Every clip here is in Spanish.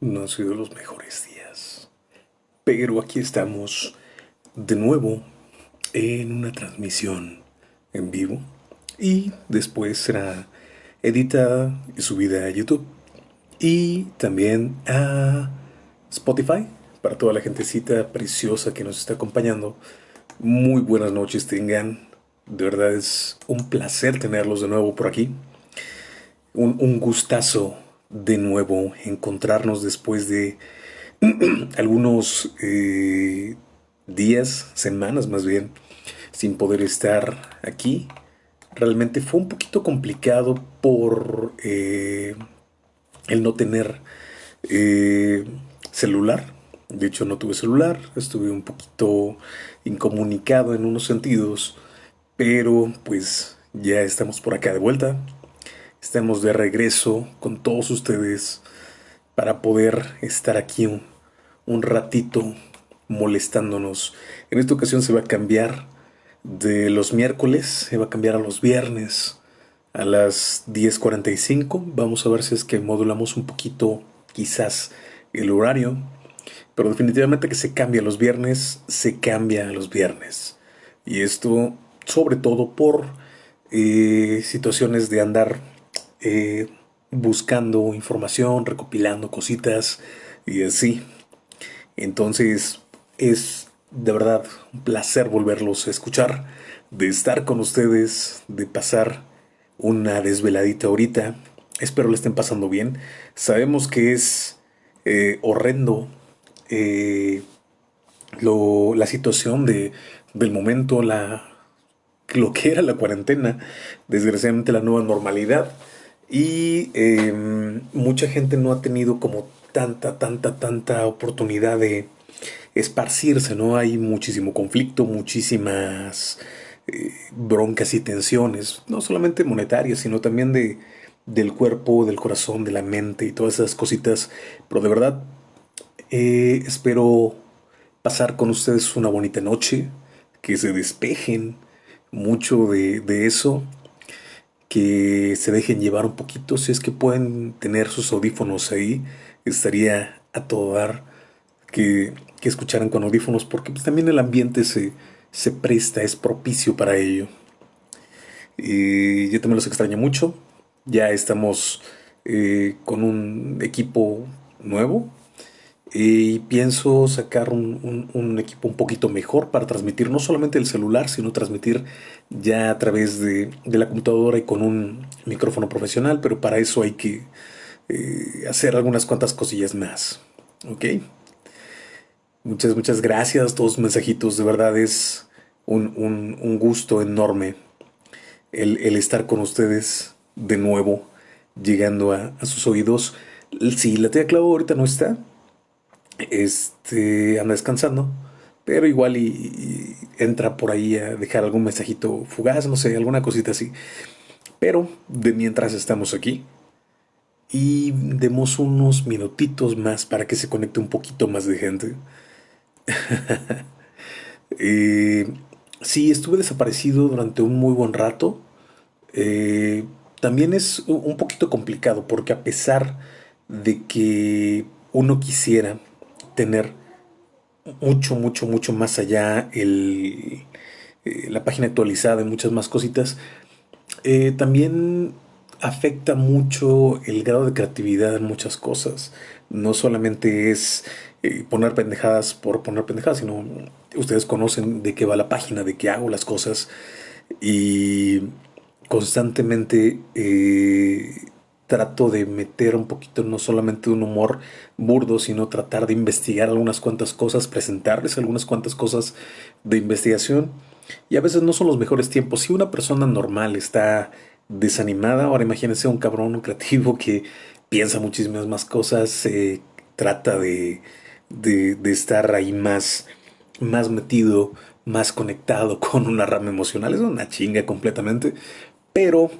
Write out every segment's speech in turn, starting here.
No han sido los mejores días. Pero aquí estamos de nuevo en una transmisión en vivo. Y después será editada y subida a YouTube. Y también a Spotify. Para toda la gentecita preciosa que nos está acompañando. Muy buenas noches tengan. De verdad es un placer tenerlos de nuevo por aquí. Un, un gustazo de nuevo encontrarnos después de algunos eh, días, semanas más bien, sin poder estar aquí. Realmente fue un poquito complicado por eh, el no tener eh, celular. De hecho, no tuve celular, estuve un poquito incomunicado en unos sentidos, pero pues ya estamos por acá de vuelta. Estamos de regreso con todos ustedes para poder estar aquí un, ratito molestándonos. En esta ocasión se va a cambiar de los miércoles, se va a cambiar a los viernes a las 10.45. Vamos a ver si es que modulamos un poquito quizás el horario. Pero definitivamente que se cambia los viernes, se cambia a los viernes. Y esto sobre todo por eh, situaciones de andar eh, buscando información, recopilando cositas y así. Entonces es de verdad un placer volverlos a escuchar, de estar con ustedes, de pasar una desveladita ahorita. Espero le estén pasando bien. Sabemos que es eh, horrendo eh, la situación de, del momento, lo que era la cuarentena, desgraciadamente la nueva normalidad. Y em, mucha gente no ha tenido como tanta, tanta, tanta oportunidad de esparcirse, ¿no? Hay muchísimo conflicto, muchísimas eh, broncas y tensiones, no solamente monetarias, sino también de, del cuerpo, del corazón, de la mente y todas esas cositas. Pero de verdad, eh, espero pasar con ustedes una bonita noche, que se despejen mucho de, de eso que se dejen llevar un poquito. Si es que pueden tener sus audífonos ahí, estaría a todo dar que, que escucharan con audífonos, porque pues, también el ambiente se, se presta, es propicio para ello. Y yo también los extraño mucho. Ya estamos eh, con un equipo nuevo, y pienso sacar un, equipo un poquito mejor para transmitir no solamente el celular, sino transmitir ya a través de, la computadora y con un micrófono profesional, pero para eso hay que eh, hacer algunas cuantas cosillas más. ¿Ok? Muchas, muchas gracias, todos mensajitos, de verdad es un, gusto enorme el, estar con ustedes de nuevo, llegando a, a sus oídos. Sí, la tía Clau ahorita no está, este, anda descansando, pero igual y, entra por ahí a dejar algún mensajito fugaz, no sé, alguna cosita así. Pero de mientras estamos aquí y demos unos minutitos más para que se conecte un poquito más de gente. eh, sí, estuve desaparecido durante un muy buen rato. Eh, también es un poquito complicado porque a pesar de que uno quisiera tener mucho, mucho, mucho más allá el, eh, la página actualizada y muchas más cositas. Eh, también afecta mucho el grado de creatividad en muchas cosas. No solamente es eh, poner pendejadas por poner pendejadas, sino ustedes conocen de qué va la página, de qué hago las cosas y constantemente trato de meter un poquito no solamente un humor burdo, sino tratar de investigar algunas cuantas cosas, presentarles algunas cuantas cosas de investigación. Y a veces no son los mejores tiempos. Si una persona normal está desanimada, ahora imagínense un cabrón creativo que piensa muchísimas más cosas, trata de, de, de, estar ahí más, más metido, más conectado con una rama emocional. Es una chinga completamente. Pero,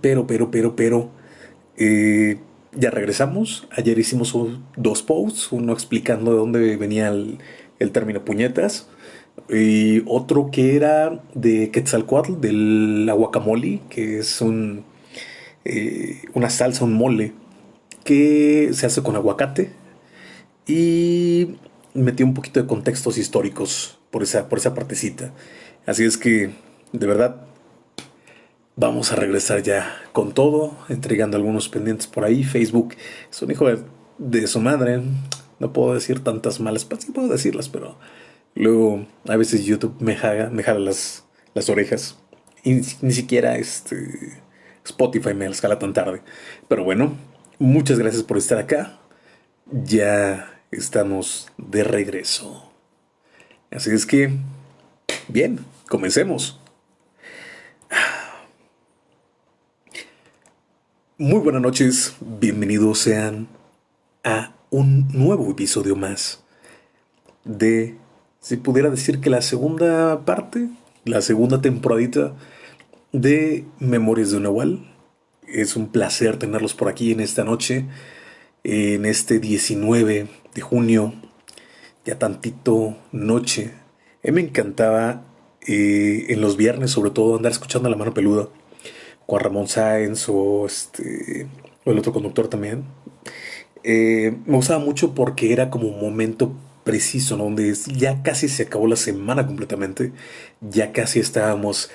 pero, pero, pero, pero, eh, ya regresamos. Ayer hicimos dos posts, uno explicando de dónde venía el, término puñetas y otro que era de Quetzalcoatl, del guacamole, que es un, eh, una salsa, un mole que se hace con aguacate y metí un poquito de contextos históricos por esa, por esa partecita. Así es que, de verdad, vamos a regresar ya con todo, entregando algunos pendientes por ahí. Facebook es un hijo de, su madre. No puedo decir tantas malas, pues sí puedo decirlas, pero luego a veces YouTube me jala, me jala las, las orejas. Y ni siquiera este Spotify me las jala tan tarde. Pero bueno, muchas gracias por estar acá. Ya estamos de regreso. Así es que, bien, comencemos. Muy buenas noches, bienvenidos sean a un nuevo episodio más de, si pudiera decir que la segunda parte, la segunda temporadita de Memorias de un Nahual. Es un placer tenerlos por aquí en esta noche, en este 19 de junio, ya tantito noche. Me encantaba eh, en los viernes, sobre todo, andar escuchando a la mano peluda. Juan Ramón Sáenz o, este, el otro conductor también. Eh, me gustaba mucho porque era como un momento preciso, ¿no? donde ya casi se acabó la semana completamente, ya casi estábamos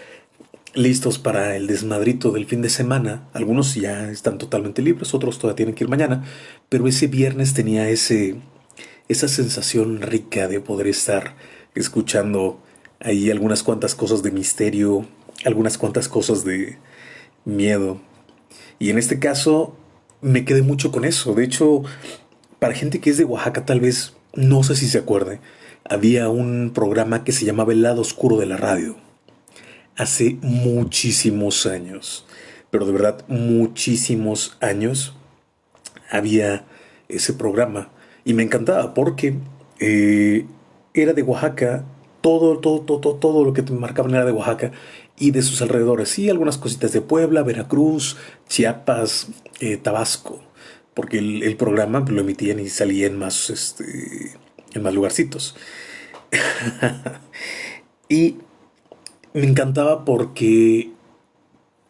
listos para el desmadrito del fin de semana. Algunos ya están totalmente libres, otros todavía tienen que ir mañana, pero ese viernes tenía ese, esa sensación rica de poder estar escuchando ahí algunas cuantas cosas de misterio, algunas cuantas cosas de miedo. Y en este caso me quedé mucho con eso. De hecho, para gente que es de Oaxaca tal vez no sé si se acuerde, había un programa que se llamaba El lado oscuro de la radio. Hace muchísimos años, pero de verdad muchísimos años había ese programa. Y me encantaba porque eh, era de Oaxaca, todo, todo, todo, todo lo que te marcaban era de Oaxaca y de sus alrededores, sí, algunas cositas de Puebla, Veracruz, Chiapas, eh, Tabasco, porque el, programa lo emitían y salían más, este, en más lugarcitos. y me encantaba porque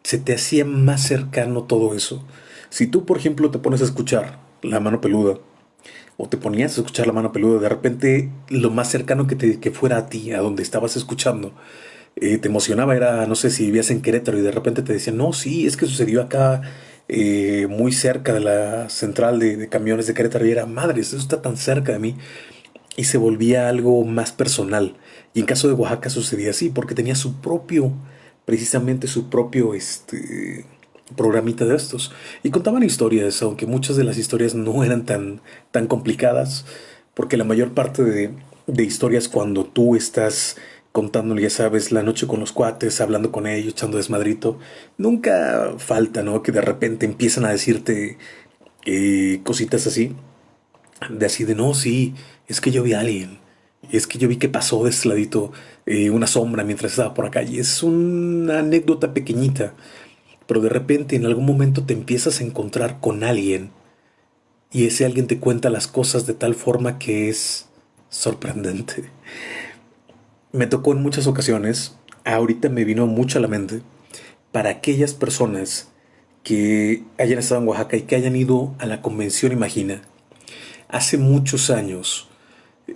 se te hacía más cercano todo eso. Si tú, por ejemplo, te pones a escuchar La Mano Peluda, o te ponías a escuchar La Mano Peluda, de repente lo más cercano que, te, que fuera a ti, a donde estabas escuchando, eh, te emocionaba, era, no sé, si vivías en Querétaro y de repente te decían, no, sí, es que sucedió acá, eh, muy cerca de la central de, camiones de Querétaro, y era, madre, eso está tan cerca de mí, y se volvía algo más personal. Y en caso de Oaxaca sucedía así, porque tenía su propio, precisamente su propio este, programita de estos. Y contaban historias, aunque muchas de las historias no eran tan, tan complicadas, porque la mayor parte de, de historias cuando tú estás contándole, ya sabes, la noche con los cuates, hablando con ellos, echando desmadrito, nunca falta, ¿no? Que de repente empiezan a decirte eh, cositas así, de así de, no, sí, es que yo vi a alguien, es que yo vi que pasó de este ladito eh, una sombra mientras estaba por acá. Y es una anécdota pequeñita. Pero de repente en algún momento te empiezas a encontrar con alguien. Y ese alguien te cuenta las cosas de tal forma que es sorprendente. Me tocó en muchas ocasiones, ahorita me vino mucho a la mente, para aquellas personas que hayan estado en Oaxaca y que hayan ido a la convención Imagina. Hace muchos años,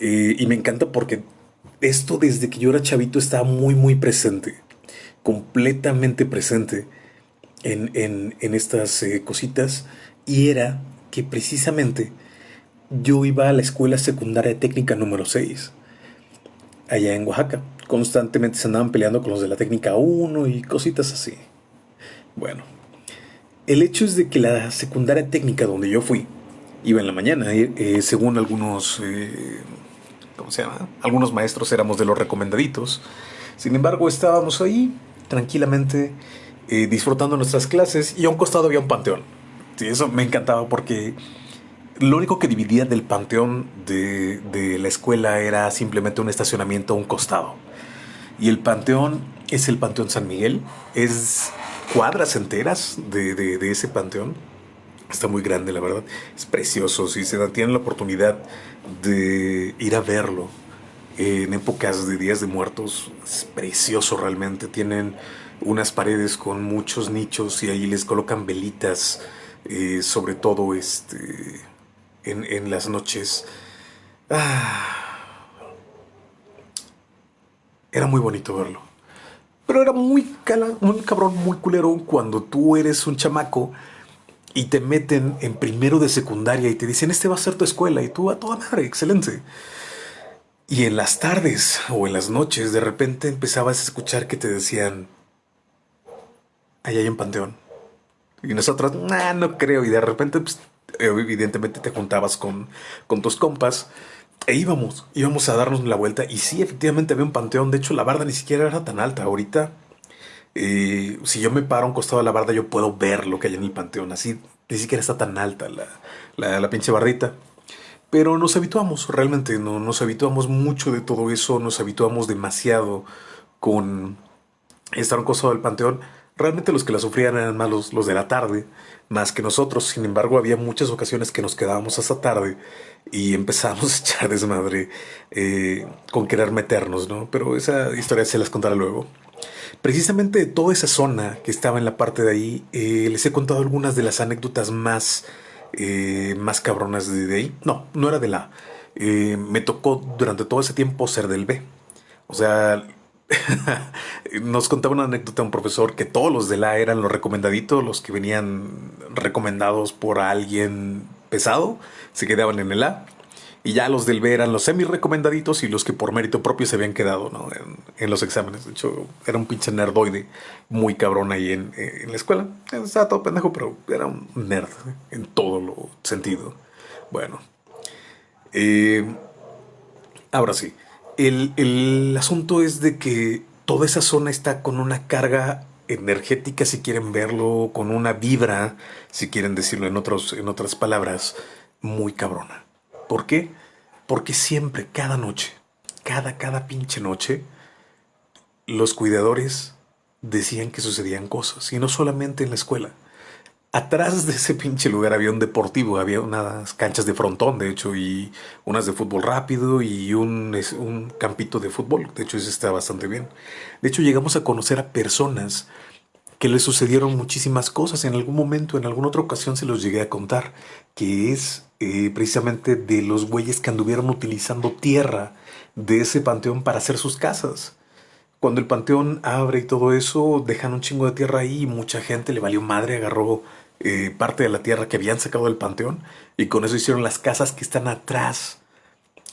eh, y me encanta porque esto desde que yo era chavito estaba muy, muy presente, completamente presente en, en, estas eh, cositas. Y era que precisamente yo iba a la escuela secundaria técnica número 6, allá en Oaxaca. Constantemente se andaban peleando con los de la técnica 1 y cositas así. Bueno, el hecho es de que la secundaria técnica donde yo fui, iba en la mañana, eh, según algunos ¿cómo se llama? Algunos maestros éramos de los recomendaditos. Sin embargo, estábamos ahí tranquilamente eh, disfrutando nuestras clases y a un costado había un panteón. Sí, eso me encantaba porque lo único que dividía del panteón de, de la escuela era simplemente un estacionamiento a un costado. Y el panteón es el Panteón San Miguel. Es cuadras enteras de, de, ese panteón. Está muy grande, la verdad. Es precioso. Si se tienen la oportunidad de ir a verlo en épocas de días de muertos, es precioso realmente. Tienen unas paredes con muchos nichos y ahí les colocan velitas eh, sobre todo este, en, las noches. Ah, era muy bonito verlo. Pero era muy, muy cabrón, muy culero cuando tú eres un chamaco y te meten en primero de secundaria y te dicen, este va a ser tu escuela y tú a toda madre, excelente. Y en las tardes o en las noches de repente empezabas a escuchar que te decían, allá hay un panteón. Y nosotros, nah, no creo. Y de repente, pues, evidentemente te juntabas con, con tus compas e íbamos, íbamos a darnos la vuelta. Y sí, efectivamente había un panteón. De hecho, la barda ni siquiera era tan alta. Ahorita eh, si yo me paro a un costado de la barda, yo puedo ver lo que hay en el panteón. Así ni siquiera está tan alta la, la, pinche bardita. Pero nos habituamos, realmente no, nos habituamos mucho de todo eso, nos habituamos demasiado con estar a un costado del panteón. Realmente los que la sufrían eran más los, de la tarde, más que nosotros. Sin embargo, había muchas ocasiones que nos quedábamos hasta tarde y empezamos a echar desmadre eh, con querer meternos, ¿no? Pero esa historia se las contaré luego. Precisamente de toda esa zona que estaba en la parte de ahí, eh, les he contado algunas de las anécdotas más, eh, más cabronas de ahí. No, no era de la. Me tocó durante todo ese tiempo ser del B. O sea, nos contaba una anécdota un profesor que todos los de la eran los recomendaditos, los que venían recomendados por alguien pesado, se quedaban en el A y ya los del B eran los semi recomendaditos y los que por mérito propio se habían quedado ¿no? en, los exámenes. De hecho, era un pinche nerdoide muy cabrón ahí en, la escuela. Estaba todo pendejo, pero era un nerd en todo lo sentido. Bueno, eh, ahora sí. El, el asunto es de que toda esa zona está con una carga energética, si quieren verlo, con una vibra, si quieren decirlo en, otros, en otras palabras, muy cabrona. ¿Por qué? Porque siempre, cada noche, cada, cada pinche noche, los cuidadores decían que sucedían cosas, y no solamente en la escuela. Atrás de ese pinche lugar había un deportivo, había unas canchas de frontón, de hecho, y unas de fútbol rápido y un, un campito de fútbol. De hecho, eso está bastante bien. De hecho, llegamos a conocer a personas que le sucedieron muchísimas cosas. En algún momento, en alguna otra ocasión se los llegué a contar, que es eh, precisamente de los güeyes que anduvieron utilizando tierra de ese panteón para hacer sus casas. Cuando el panteón abre y todo eso, dejan un chingo de tierra ahí y mucha gente le valió madre, agarró eh, parte de la tierra que habían sacado del panteón y con eso hicieron las casas que están atrás,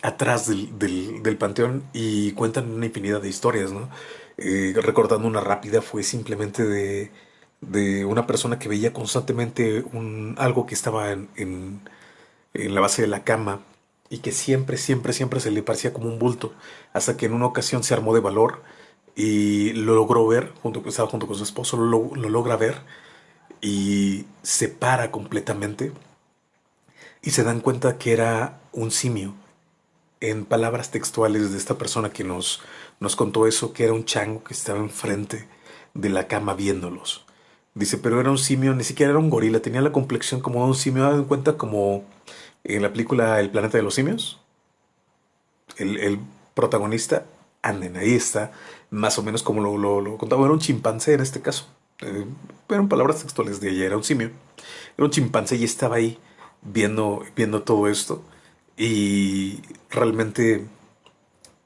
atrás del, panteón y cuentan una infinidad de historias, ¿no? Eh, recordando una rápida, fue simplemente de, de, una persona que veía constantemente un, algo que estaba en, la base de la cama y que siempre, siempre, siempre se le parecía como un bulto, hasta que en una ocasión se armó de valor y lo logró ver, junto, estaba junto con su esposo, lo logra ver y se para completamente y se dan cuenta que era un simio. En palabras textuales de esta persona que nos, nos contó eso, que era un chango que estaba enfrente de la cama viéndolos. Dice, pero era un simio, ni siquiera era un gorila, tenía la complexión como un simio, en cuenta como en la película El planeta de los simios. El, protagonista, anden, ahí está, más o menos como lo, lo, contaba, era un chimpancé en este caso. Eh, eran palabras textuales de ella, era un simio. Era un chimpancé y estaba ahí viendo, viendo todo esto. Y realmente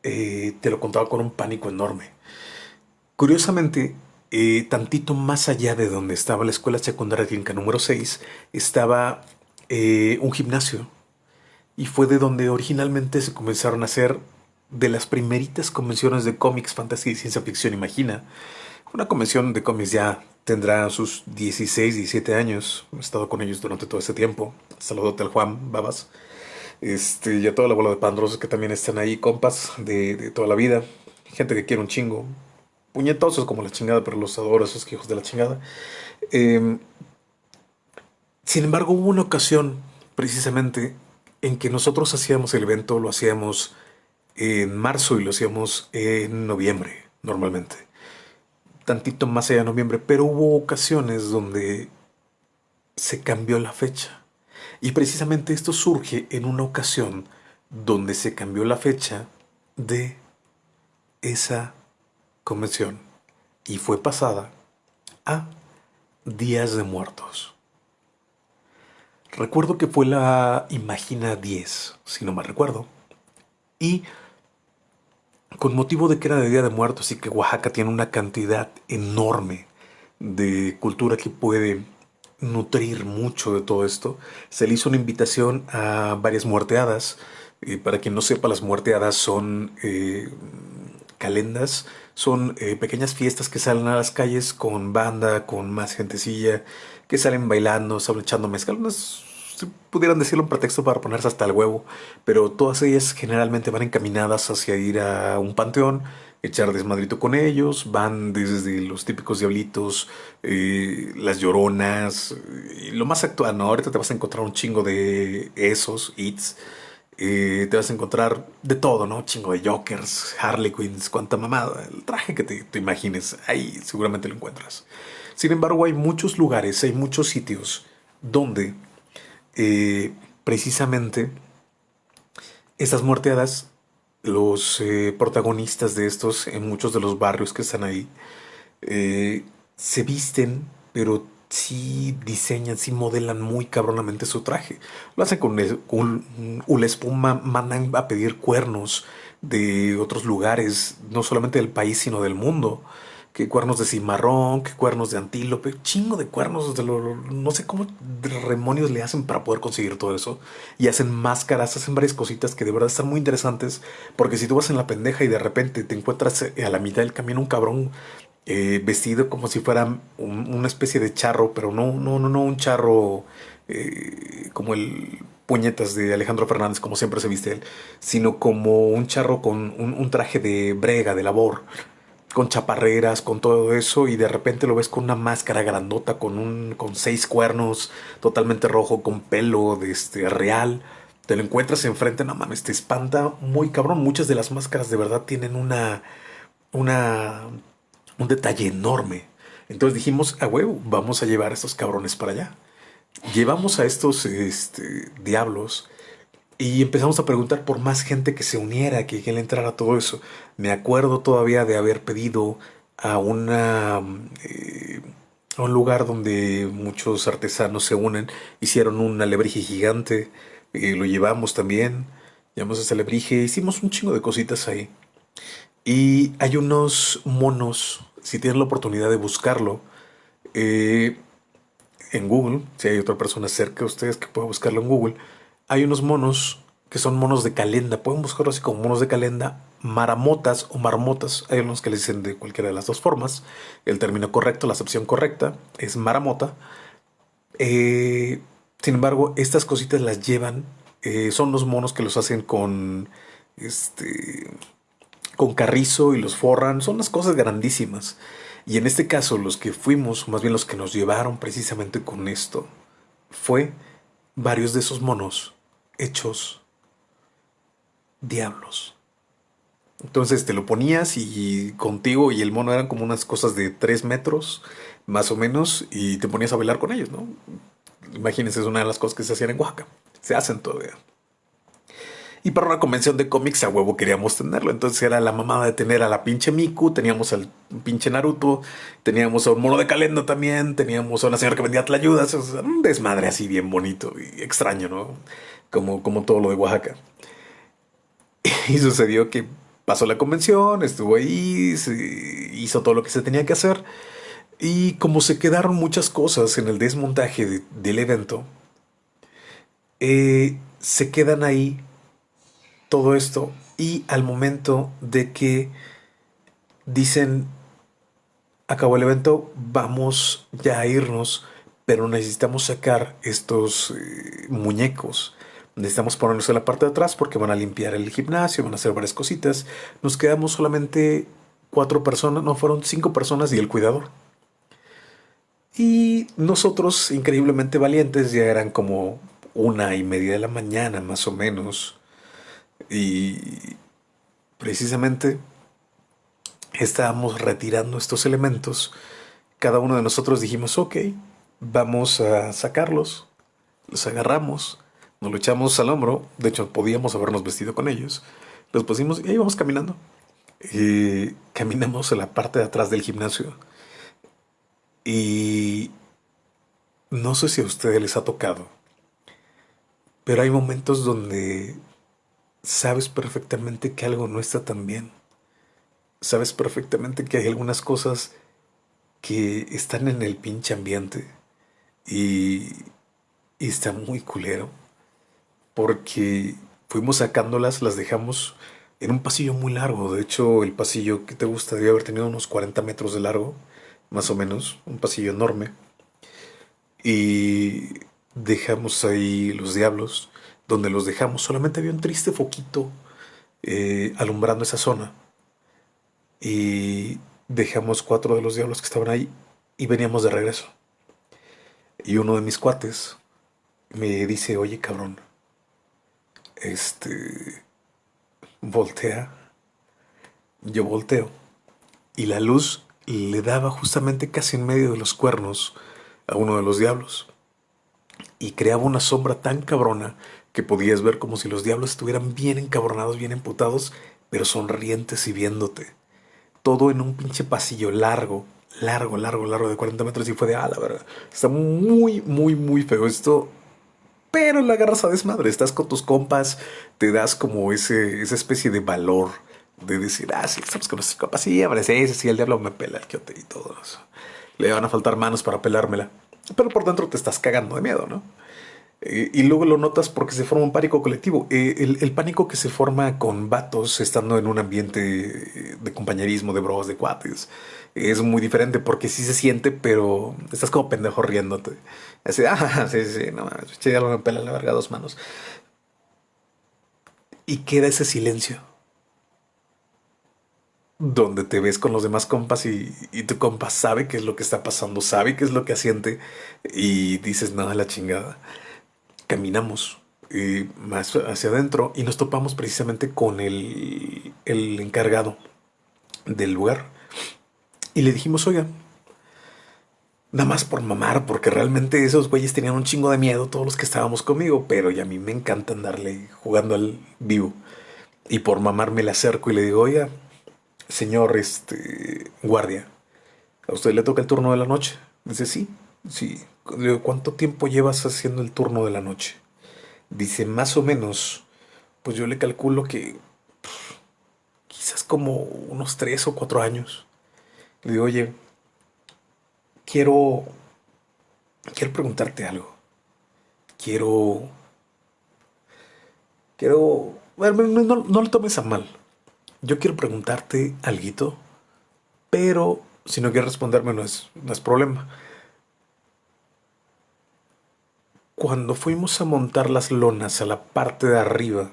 eh, te lo contaba con un pánico enorme. Curiosamente, eh, tantito más allá de donde estaba la escuela secundaria clínica número 6, estaba eh, un gimnasio. Y fue de donde originalmente se comenzaron a hacer de las primeritas convenciones de cómics, fantasía y ciencia ficción, imagina. Una convención de cómics ya tendrá sus 16, 17 años. He estado con ellos durante todo ese tiempo. Saludote al Juan Babas. Este, y a toda la bola de pandrosos que también están ahí, compas de, toda la vida. Gente que quiere un chingo. Puñetosos como la chingada, pero los adoro, esos hijos de la chingada. Em, sin embargo, hubo una ocasión, precisamente, en que nosotros hacíamos el evento, lo hacíamos en marzo y lo hacíamos en noviembre, normalmente. Tantito más allá de noviembre, pero hubo ocasiones donde se cambió la fecha. Y precisamente esto surge en una ocasión donde se cambió la fecha de esa convención y fue pasada a Días de Muertos. Recuerdo que fue la Imagina 10, si no mal recuerdo. Y con motivo de que era de Día de Muertos y que Oaxaca tiene una cantidad enorme de cultura que puede nutrir mucho de todo esto, se le hizo una invitación a varias muerteadas. Y para quien no sepa, las muerteadas son eh, calendas, son eh, pequeñas fiestas que salen a las calles con banda, con más gentecilla, que salen bailando, salen echando mezcal, pudieran decirlo un pretexto para ponerse hasta el huevo, pero todas ellas generalmente van encaminadas hacia ir a un panteón, echar desmadrito con ellos, van desde los típicos diablitos, eh, las lloronas, y lo más actual, ¿no? Ahorita te vas a encontrar un chingo de esos, hits, eh, te vas a encontrar de todo, ¿no? Chingo de Jokers, Harley Quinns, cuanta mamada, el traje que te imagines, ahí seguramente lo encuentras. Sin embargo, hay muchos lugares, hay muchos sitios donde eh, precisamente estas muerteadas los eh, protagonistas de estos en muchos de los barrios que están ahí eh, se visten, pero sí diseñan, sí modelan muy cabronamente su traje. Lo hacen con, un, una espuma, mandan a pedir cuernos de otros lugares, no solamente del país, sino del mundo que cuernos de cimarrón, que cuernos de antílope, chingo de cuernos, de lo, no sé cómo demonios le hacen para poder conseguir todo eso. Y hacen máscaras, hacen varias cositas que de verdad están muy interesantes, porque si tú vas en la pendeja y de repente te encuentras eh, a la mitad del camino un cabrón eh, vestido como si fuera una especie de charro, pero no, no, no, no un charro eh, como el puñetas de Alejandro Fernández, como siempre se viste él, sino como un charro con un traje de brega, de labor con chaparreras, con todo eso, y de repente lo ves con una máscara grandota, con un, con seis cuernos, totalmente rojo, con pelo de este real. Te lo encuentras enfrente, no mames, te espanta muy cabrón. Muchas de las máscaras de verdad tienen una, una, un detalle enorme. Entonces dijimos, a huevo, vamos a llevar a estos cabrones para allá. Llevamos a estos este, diablos y empezamos a preguntar por más gente que se uniera, que, que le entrara todo eso. Me acuerdo todavía de haber pedido a una eh, a un lugar donde muchos artesanos se unen, hicieron un alebrije gigante, y lo llevamos también, llevamos ese alebrije, hicimos un chingo de cositas ahí. Y hay unos monos, si tienen la oportunidad de buscarlo, eh, en Google, si hay otra persona cerca de ustedes que pueda buscarlo en Google, hay unos monos que son monos de calenda. Pueden buscarlo así como monos de calenda, maramotas o marmotas. Hay unos que le dicen de cualquiera de las dos formas. El término correcto, la acepción correcta, es maramota. Eh, sin embargo, estas cositas las llevan. Eh, son los monos que los hacen con este con carrizo y los forran. Son unas cosas grandísimas. Y en este caso, los que fuimos, más bien los que nos llevaron precisamente con esto, fue varios de esos monos hechos diablos. Entonces te lo ponías y contigo y el mono eran como unas cosas de tres metros, más o menos, y te ponías a bailar con ellos, ¿no? Imagínense, es una de las cosas que se hacían en Oaxaca. Se hacen todavía. Y para una convención de cómics a huevo queríamos tenerlo. Entonces era la mamada de tener a la pinche Miku, teníamos al pinche Naruto, teníamos a un mono de calendo también, teníamos a una señora que vendía tlayudas. un desmadre así bien bonito y extraño, ¿no? Como, como todo lo de Oaxaca. Y sucedió que pasó la convención, estuvo ahí, hizo todo lo que se tenía que hacer. Y como se quedaron muchas cosas en el desmontaje del evento, eh, se quedan ahí todo esto y al momento de que dicen acabó el evento, vamos ya a irnos, pero necesitamos sacar estos eh, muñecos Necesitamos ponerlos en la parte de atrás porque van a limpiar el gimnasio, van a hacer varias cositas. Nos quedamos solamente cuatro personas, no, fueron cinco personas y el cuidador. Y nosotros, increíblemente valientes, ya eran como una y media de la mañana más o menos. Y precisamente estábamos retirando estos elementos. Cada uno de nosotros dijimos, ok, vamos a sacarlos. Los agarramos nos lo echamos al hombro, de hecho podíamos habernos vestido con ellos, los pusimos y ahí vamos caminando. Y caminamos en la parte de atrás del gimnasio. Y no sé si a ustedes les ha tocado Pero hay momentos donde sabes perfectamente que algo no está tan bien. Sabes perfectamente que hay algunas cosas que están en el pinche ambiente y, y está muy culero porque fuimos sacándolas, las dejamos en un pasillo muy largo. De hecho, el pasillo que te gusta debe haber tenido unos 40 metros de largo, más o menos, un pasillo enorme. Y dejamos ahí los diablos, donde los dejamos. Solamente había un triste foquito eh, alumbrando esa zona. Y dejamos cuatro de los diablos que estaban ahí y veníamos de regreso. Y uno de mis cuates me dice, oye cabrón, este, voltea. Yo volteo. Y la luz le daba justamente casi en medio de los cuernos a uno de los diablos. Y creaba una sombra tan cabrona que podías ver como si los diablos estuvieran bien encabronados, bien emputados, pero sonrientes y viéndote. Todo en un pinche pasillo largo, largo, largo, largo de 40 metros y fue de, ah, la verdad, está muy, muy, muy feo esto pero la agarras a desmadre. Estás con tus compas, te das como ese, esa especie de valor de decir, ah, sí, estamos con nuestros compas. Sí, hombre, sí, sí, el diablo me pela el quiote y todo eso. Le van a faltar manos para pelármela. Pero por dentro te estás cagando de miedo, ¿no? Eh, y luego lo notas porque se forma un pánico colectivo. Eh, el, pánico que se forma con vatos estando en un ambiente de compañerismo, de bros, de cuates, es muy diferente porque sí se siente, pero estás como pendejo riéndote. Así, ah, sí, sí, no mames, ya lo pela la verga dos manos. Y queda ese silencio. Donde te ves con los demás compas y, y tu compa sabe qué es lo que está pasando, sabe qué es lo que asiente y dices, nada, la chingada caminamos eh, más hacia adentro y nos topamos precisamente con el, el encargado del lugar. Y le dijimos, oiga, nada más por mamar, porque realmente esos güeyes tenían un chingo de miedo, todos los que estábamos conmigo, pero ya a mí me encanta andarle jugando al vivo. Y por mamar me le acerco y le digo, oiga, señor este, guardia, ¿a usted le toca el turno de la noche? Dice, sí, sí. ¿cuánto tiempo llevas haciendo el turno de la noche? Dice, más o menos, pues yo le calculo que quizás como unos tres o cuatro años. Le digo, oye, quiero, quiero preguntarte algo. Quiero, quiero, bueno, no, no, lo tomes a mal. Yo quiero preguntarte algo, pero si no quieres responderme no es, no es problema. Cuando fuimos a montar las lonas a la parte de arriba,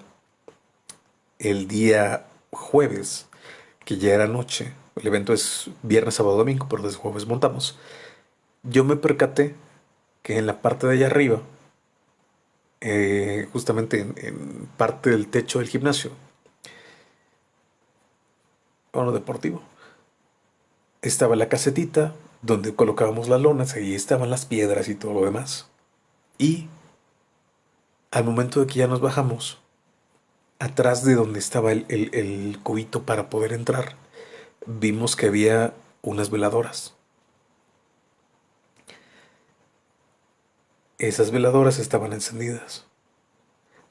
el día jueves, que ya era noche, el evento es viernes, sábado, domingo, pero desde jueves montamos, yo me percaté que en la parte de allá arriba, eh, justamente en, parte del techo del gimnasio, bueno, deportivo, estaba la casetita donde colocábamos las lonas, ahí estaban las piedras y todo lo demás. Y al momento de que ya nos bajamos, atrás de donde estaba el, el, cubito para poder entrar, vimos que había unas veladoras. Esas veladoras estaban encendidas.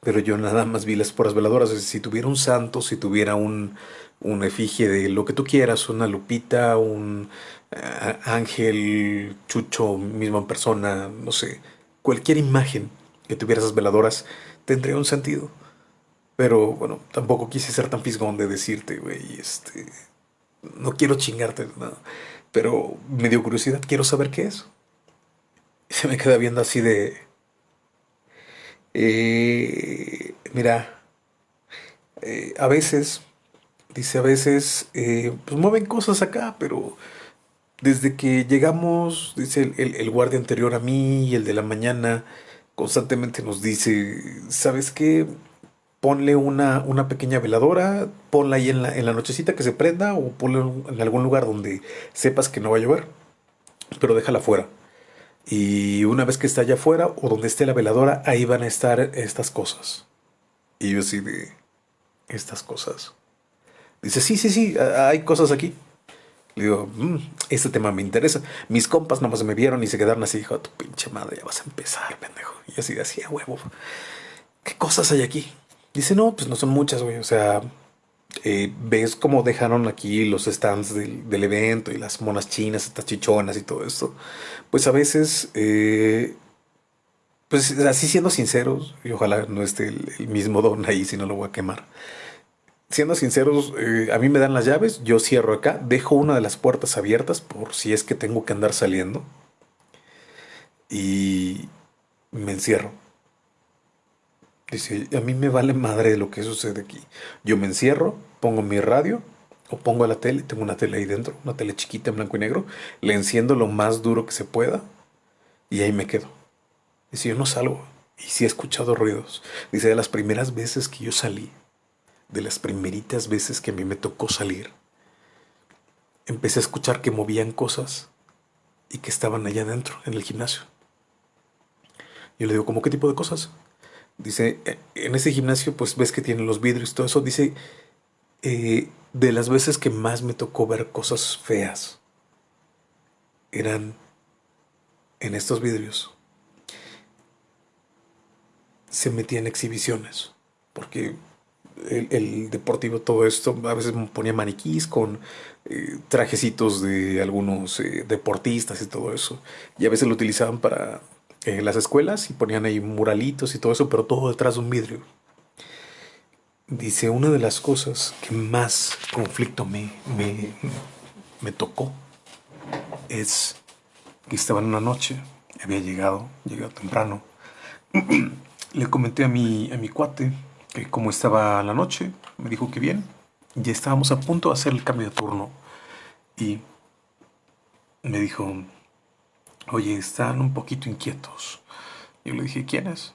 Pero yo nada más vi las puras veladoras. Si tuviera un santo, si tuviera un, un efigie de lo que tú quieras, una lupita, un eh, ángel, chucho, misma persona, no sé, cualquier imagen que tuviera esas veladoras tendría un sentido. Pero bueno, tampoco quise ser tan fisgón de decirte, güey, este, no quiero chingarte, pero me dio curiosidad, quiero saber qué es. Se me queda viendo así de, eh, mira, eh, a veces, dice a veces, eh, pues mueven cosas acá, pero desde que llegamos, dice el, guardia anterior a mí y el de la mañana, constantemente nos dice, ¿sabes qué? Ponle una, una pequeña veladora, ponla ahí en la, en la nochecita que se prenda o ponla en algún lugar donde sepas que no va a llover, pero déjala fuera. Y una vez que está allá afuera o donde esté la veladora, ahí van a estar estas cosas. Y yo así de, estas cosas. Dice, sí, sí, sí, hay cosas aquí. Le digo, mmm, este tema me interesa. Mis compas nomás me vieron y se quedaron así, dijo, tu pinche madre, ya vas a empezar, pendejo. Y así decía, huevo. ¿qué cosas hay aquí? Dice, no, pues no son muchas, güey. O sea, eh, ves cómo dejaron aquí los stands del, evento y las monas chinas, estas chichonas y todo esto. Pues a veces, eh, pues así siendo sinceros, y ojalá no esté el, mismo don ahí si no lo voy a quemar. Siendo sinceros, eh, a mí me dan las llaves, yo cierro acá, dejo una de las puertas abiertas por si es que tengo que andar saliendo. Y me encierro Dice, a mí me vale madre lo que sucede aquí. Yo me encierro, pongo mi radio o pongo la tele, tengo una tele ahí dentro, una tele chiquita en blanco y negro, le enciendo lo más duro que se pueda y ahí me quedo. Dice, yo no salgo. Y sí he escuchado ruidos. Dice, de las primeras veces que yo salí, de las primeritas veces que a mí me tocó salir, empecé a escuchar que movían cosas y que estaban allá adentro, en el gimnasio. Yo le digo, ¿cómo qué tipo de cosas? Dice, eh, en ese gimnasio pues ves que tiene los vidrios y todo eso. Dice, eh, de las veces que más me tocó ver cosas feas, eran en estos vidrios. Se metían exhibiciones, porque el, deportivo, todo esto, a veces ponía maniquís con eh, trajecitos de algunos deportistas y todo eso. Y a veces lo utilizaban para en las escuelas y ponían ahí muralitos y todo eso, pero todo detrás de un vidrio. Dice, una de las cosas que más conflicto me, me, me tocó es que estaba en una noche, había llegado, llegado temprano. Le comenté a mi, a mi cuate que como estaba la noche, me dijo que bien, ya estábamos a punto de hacer el cambio de turno. Y me dijo, oye, están un poquito inquietos. Yo le dije, ¿quién es?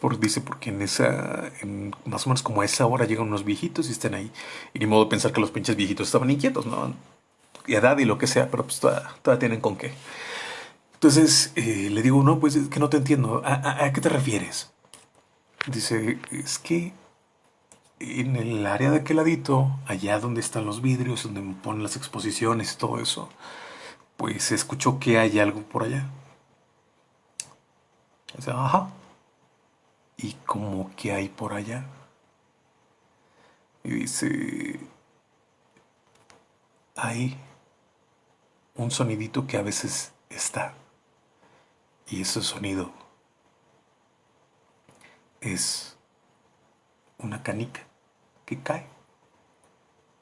Por, dice, porque en esa, en más o menos como a esa hora llegan unos viejitos y están ahí. Y ni modo de pensar que los pinches viejitos estaban inquietos, ¿no? Y edad y lo que sea, pero pues todavía, tienen con qué. Entonces eh, le digo, no, pues es que no te entiendo. ¿A, qué te refieres? Dice, es que en el área de aquel ladito, allá donde están los vidrios, donde ponen las exposiciones todo eso, pues escuchó que hay algo por allá. Dice, ajá. ¿Y cómo que hay por allá? Y dice, hay un sonidito que a veces está. Y ese sonido es una canica que cae.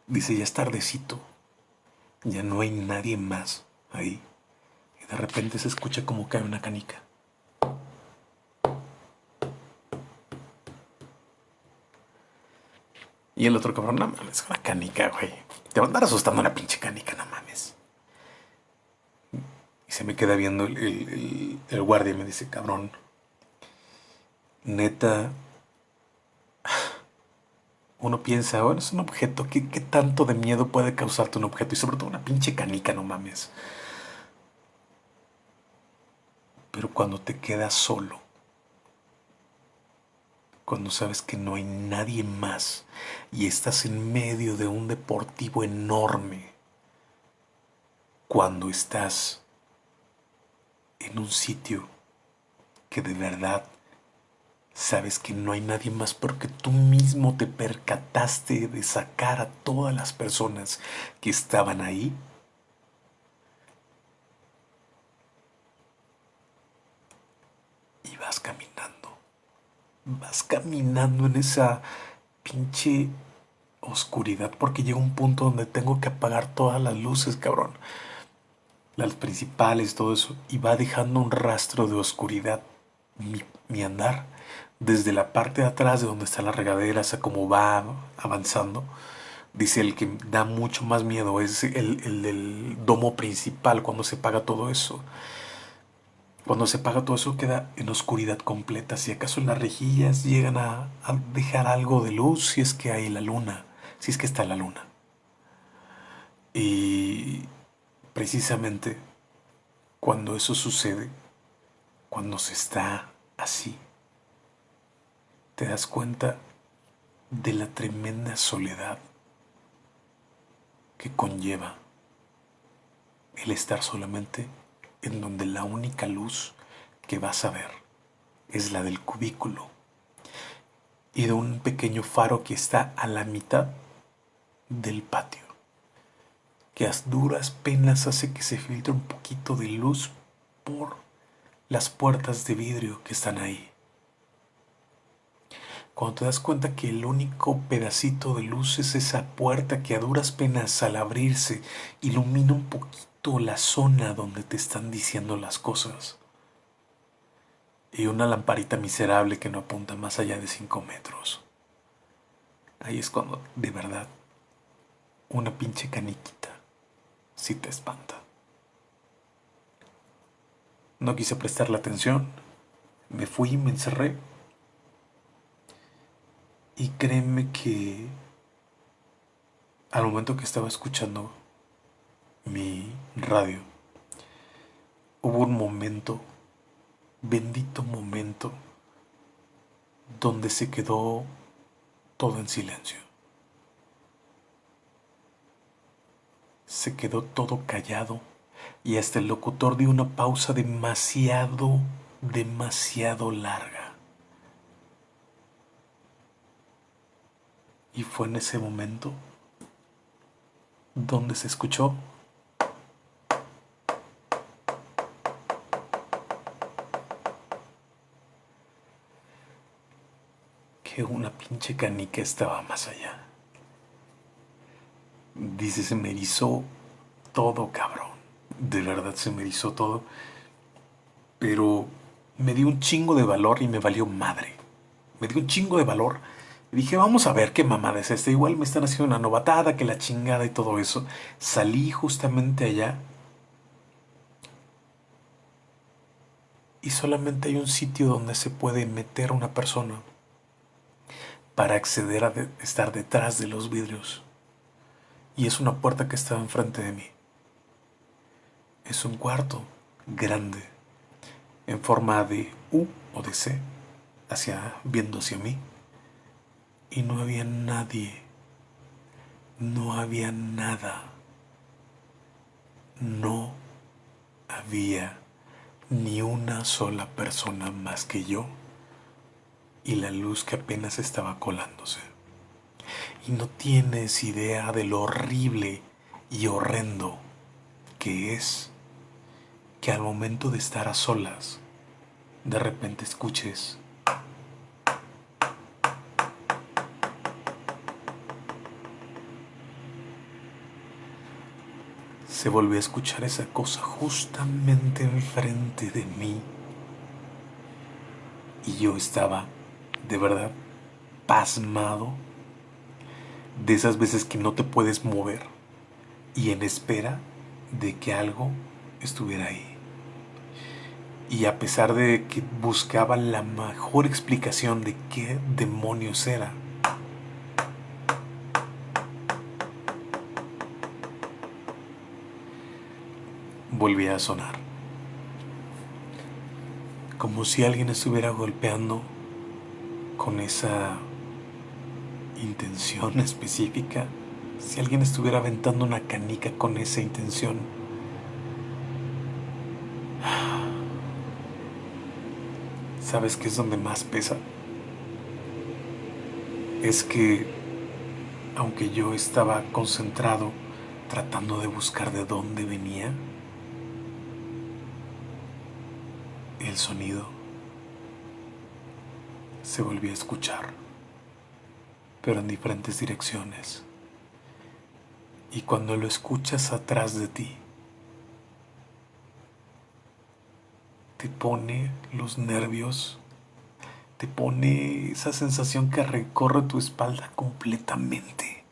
Dice, ya es tardecito, ya no hay nadie más ahí. Y de repente se escucha como cae una canica. Y el otro cabrón, no mames, una canica, güey. Te va a andar asustando una pinche canica, no mames. Y se me queda viendo el, guardia y me dice, cabrón, neta, uno piensa, bueno, es un objeto, ¿qué, ¿qué, tanto de miedo puede causarte un objeto? Y sobre todo una pinche canica, no mames. Pero cuando te quedas solo, cuando sabes que no hay nadie más y estás en medio de un deportivo enorme, cuando estás en un sitio que de verdad sabes que no hay nadie más porque tú mismo te percataste de sacar a todas las personas que estaban ahí, vas caminando. Vas caminando en esa pinche oscuridad porque llega un punto donde tengo que apagar todas las luces, cabrón. Las principales, todo eso. Y va dejando un rastro de oscuridad mi, andar. Desde la parte de atrás de donde está la regadera, hasta cómo va avanzando. Dice el que da mucho más miedo es el, el del domo principal cuando se paga todo eso. Cuando se apaga todo eso queda en oscuridad completa. Si acaso las rejillas llegan a, dejar algo de luz, si es que hay la luna, si es que está la luna. Y precisamente cuando eso sucede, cuando se está así, te das cuenta de la tremenda soledad que conlleva el estar solamente en donde la única luz que vas a ver es la del cubículo y de un pequeño faro que está a la mitad del patio, que a duras penas hace que se filtre un poquito de luz por las puertas de vidrio que están ahí. Cuando te das cuenta que el único pedacito de luz es esa puerta que a duras penas al abrirse ilumina un poquito la zona donde te están diciendo las cosas. Y una lamparita miserable que no apunta más allá de 5 metros. Ahí es cuando, de verdad, una pinche caniquita sí te espanta. No quise prestarle atención. Me fui y me encerré y créeme que al momento que estaba escuchando mi radio, hubo un momento, bendito momento, donde se quedó todo en silencio. Se quedó todo callado y hasta el locutor dio una pausa demasiado, demasiado larga. Y fue en ese momento donde se escuchó que una pinche canica estaba más allá. Dice, se me erizó todo, cabrón. De verdad se me erizó todo. Pero me dio un chingo de valor y me valió madre. Me dio un chingo de valor dije, vamos a ver qué mamada es esta. Igual me están haciendo una novatada, que la chingada y todo eso. Salí justamente allá. Y solamente hay un sitio donde se puede meter una persona para acceder a estar detrás de los vidrios. Y es una puerta que estaba enfrente de mí. Es un cuarto grande, en forma de U o de C, hacia, viendo hacia mí y no había nadie, no había nada, no había ni una sola persona más que yo y la luz que apenas estaba colándose. Y no tienes idea de lo horrible y horrendo que es que al momento de estar a solas, de repente escuches se volvió a escuchar esa cosa justamente enfrente de mí. Y yo estaba, de verdad, pasmado de esas veces que no te puedes mover y en espera de que algo estuviera ahí. Y a pesar de que buscaba la mejor explicación de qué demonios era, volvía a sonar. Como si alguien estuviera golpeando con esa intención específica, si alguien estuviera aventando una canica con esa intención. ¿Sabes qué es donde más pesa? Es que, aunque yo estaba concentrado tratando de buscar de dónde venía, el sonido se volvió a escuchar, pero en diferentes direcciones. Y cuando lo escuchas atrás de ti, te pone los nervios, te pone esa sensación que recorre tu espalda completamente.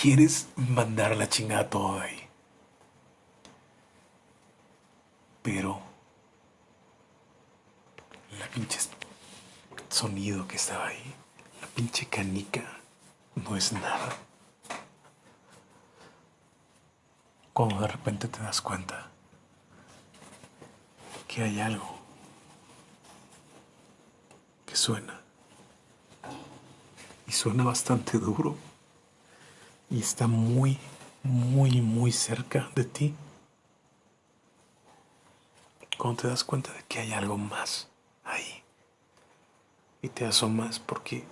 Quieres mandar la chingada todo ahí. Pero la pinche sonido que estaba ahí, la pinche canica, no es nada. Cuando de repente te das cuenta que hay algo que suena. Y suena bastante duro. Y está muy, muy, muy cerca de ti. Cuando te das cuenta de que hay algo más ahí. Y te asomas porque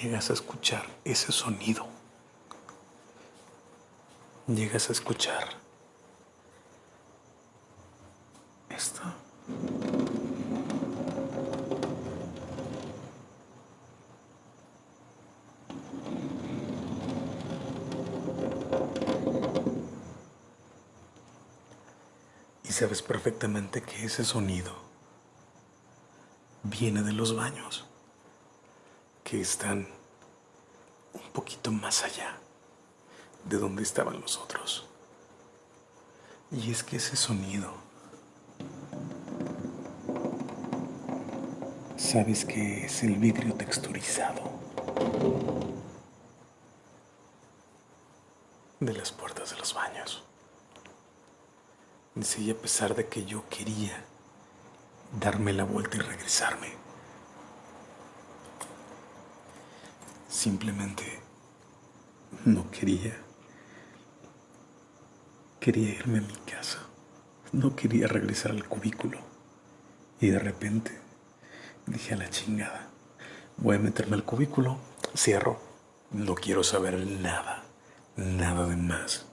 llegas a escuchar ese sonido. Llegas a escuchar esto. Y sabes perfectamente que ese sonido viene de los baños que están un poquito más allá de donde estaban los otros. Y es que ese sonido, sabes que es el vidrio texturizado de las puertas de los baños. Dice, y a pesar de que yo quería darme la vuelta y regresarme, Simplemente no quería. Quería irme a mi casa. No quería regresar al cubículo. Y de repente dije a la chingada. Voy a meterme al cubículo. Cierro. No quiero saber nada. Nada de más.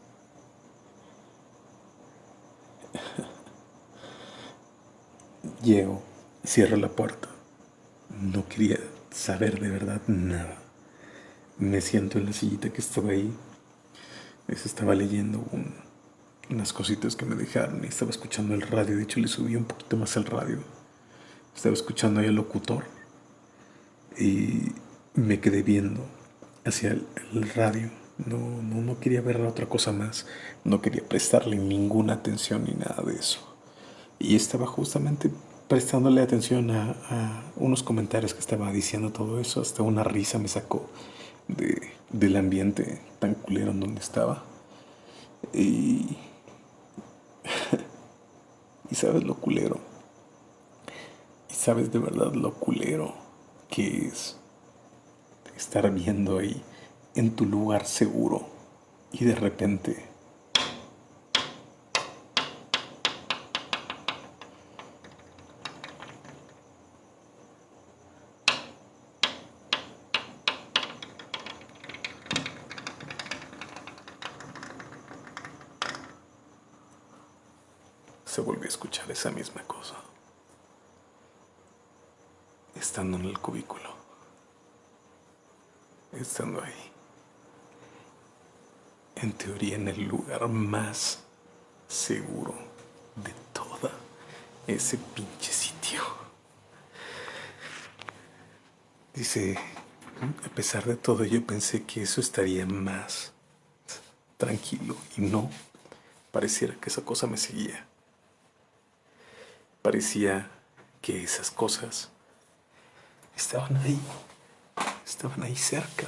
Llego, cierro la puerta. No quería saber de verdad nada me siento en la sillita que estaba ahí. Estaba leyendo unas cositas que me dejaron y estaba escuchando el radio. De hecho, le subí un poquito más al radio. Estaba escuchando ahí al locutor y me quedé viendo hacia el, radio. No, no, no quería ver otra cosa más. No quería prestarle ninguna atención ni nada de eso. Y estaba justamente prestándole atención a, a unos comentarios que estaba diciendo todo eso. Hasta una risa me sacó del ambiente tan culero en donde estaba. Y, y sabes lo culero. Y sabes de verdad lo culero que es estar viendo ahí en tu lugar seguro y de repente se volvió a escuchar esa misma cosa. Estando en el cubículo. Estando ahí. En teoría en el lugar más seguro de toda ese pinche sitio. Dice, a pesar de todo yo pensé que eso estaría más tranquilo y no, pareciera que esa cosa me seguía. Parecía que esas cosas estaban ahí, estaban ahí cerca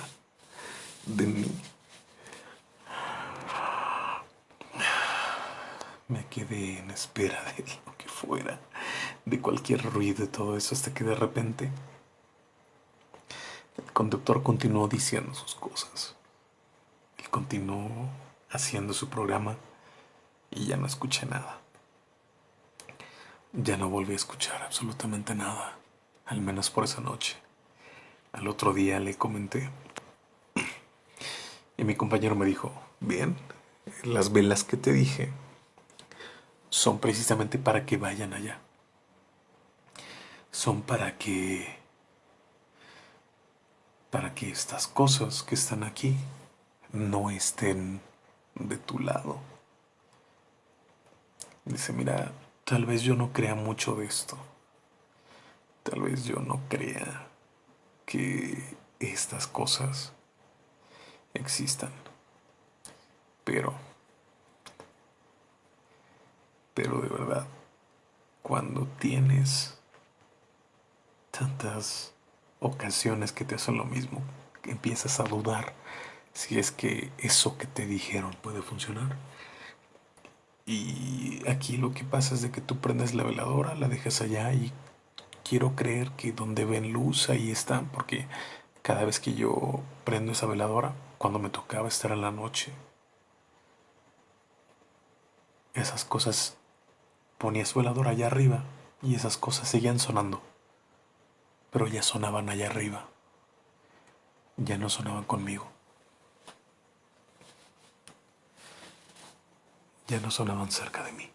de mí. Me quedé en espera de lo que fuera, de cualquier ruido todo eso, hasta que de repente conductor continuó diciendo sus cosas. Él continuó haciendo su programa y ya no escuché nada. Ya no volví a escuchar absolutamente nada, al menos por esa noche. Al otro día le comenté y mi compañero me dijo, bien, las velas que te dije son precisamente para que vayan allá. Son para que para que estas cosas que están aquí no estén de tu lado. Dice, mira, Tal vez yo no crea mucho de esto. Tal vez yo no crea que estas cosas existan. Pero, pero de verdad, cuando tienes tantas ocasiones que te hacen lo mismo, que empiezas a dudar si es que eso que te dijeron puede funcionar. Y aquí lo que pasa es de que tú prendes la veladora, la dejas allá y quiero creer que donde ven luz ahí están, porque cada vez que yo prendo esa veladora, cuando me tocaba estar en la noche, esas cosas ponía su veladora allá arriba y esas cosas seguían sonando, pero ya sonaban allá arriba. ya no sonaban conmigo. Ya no sonaban cerca de mí.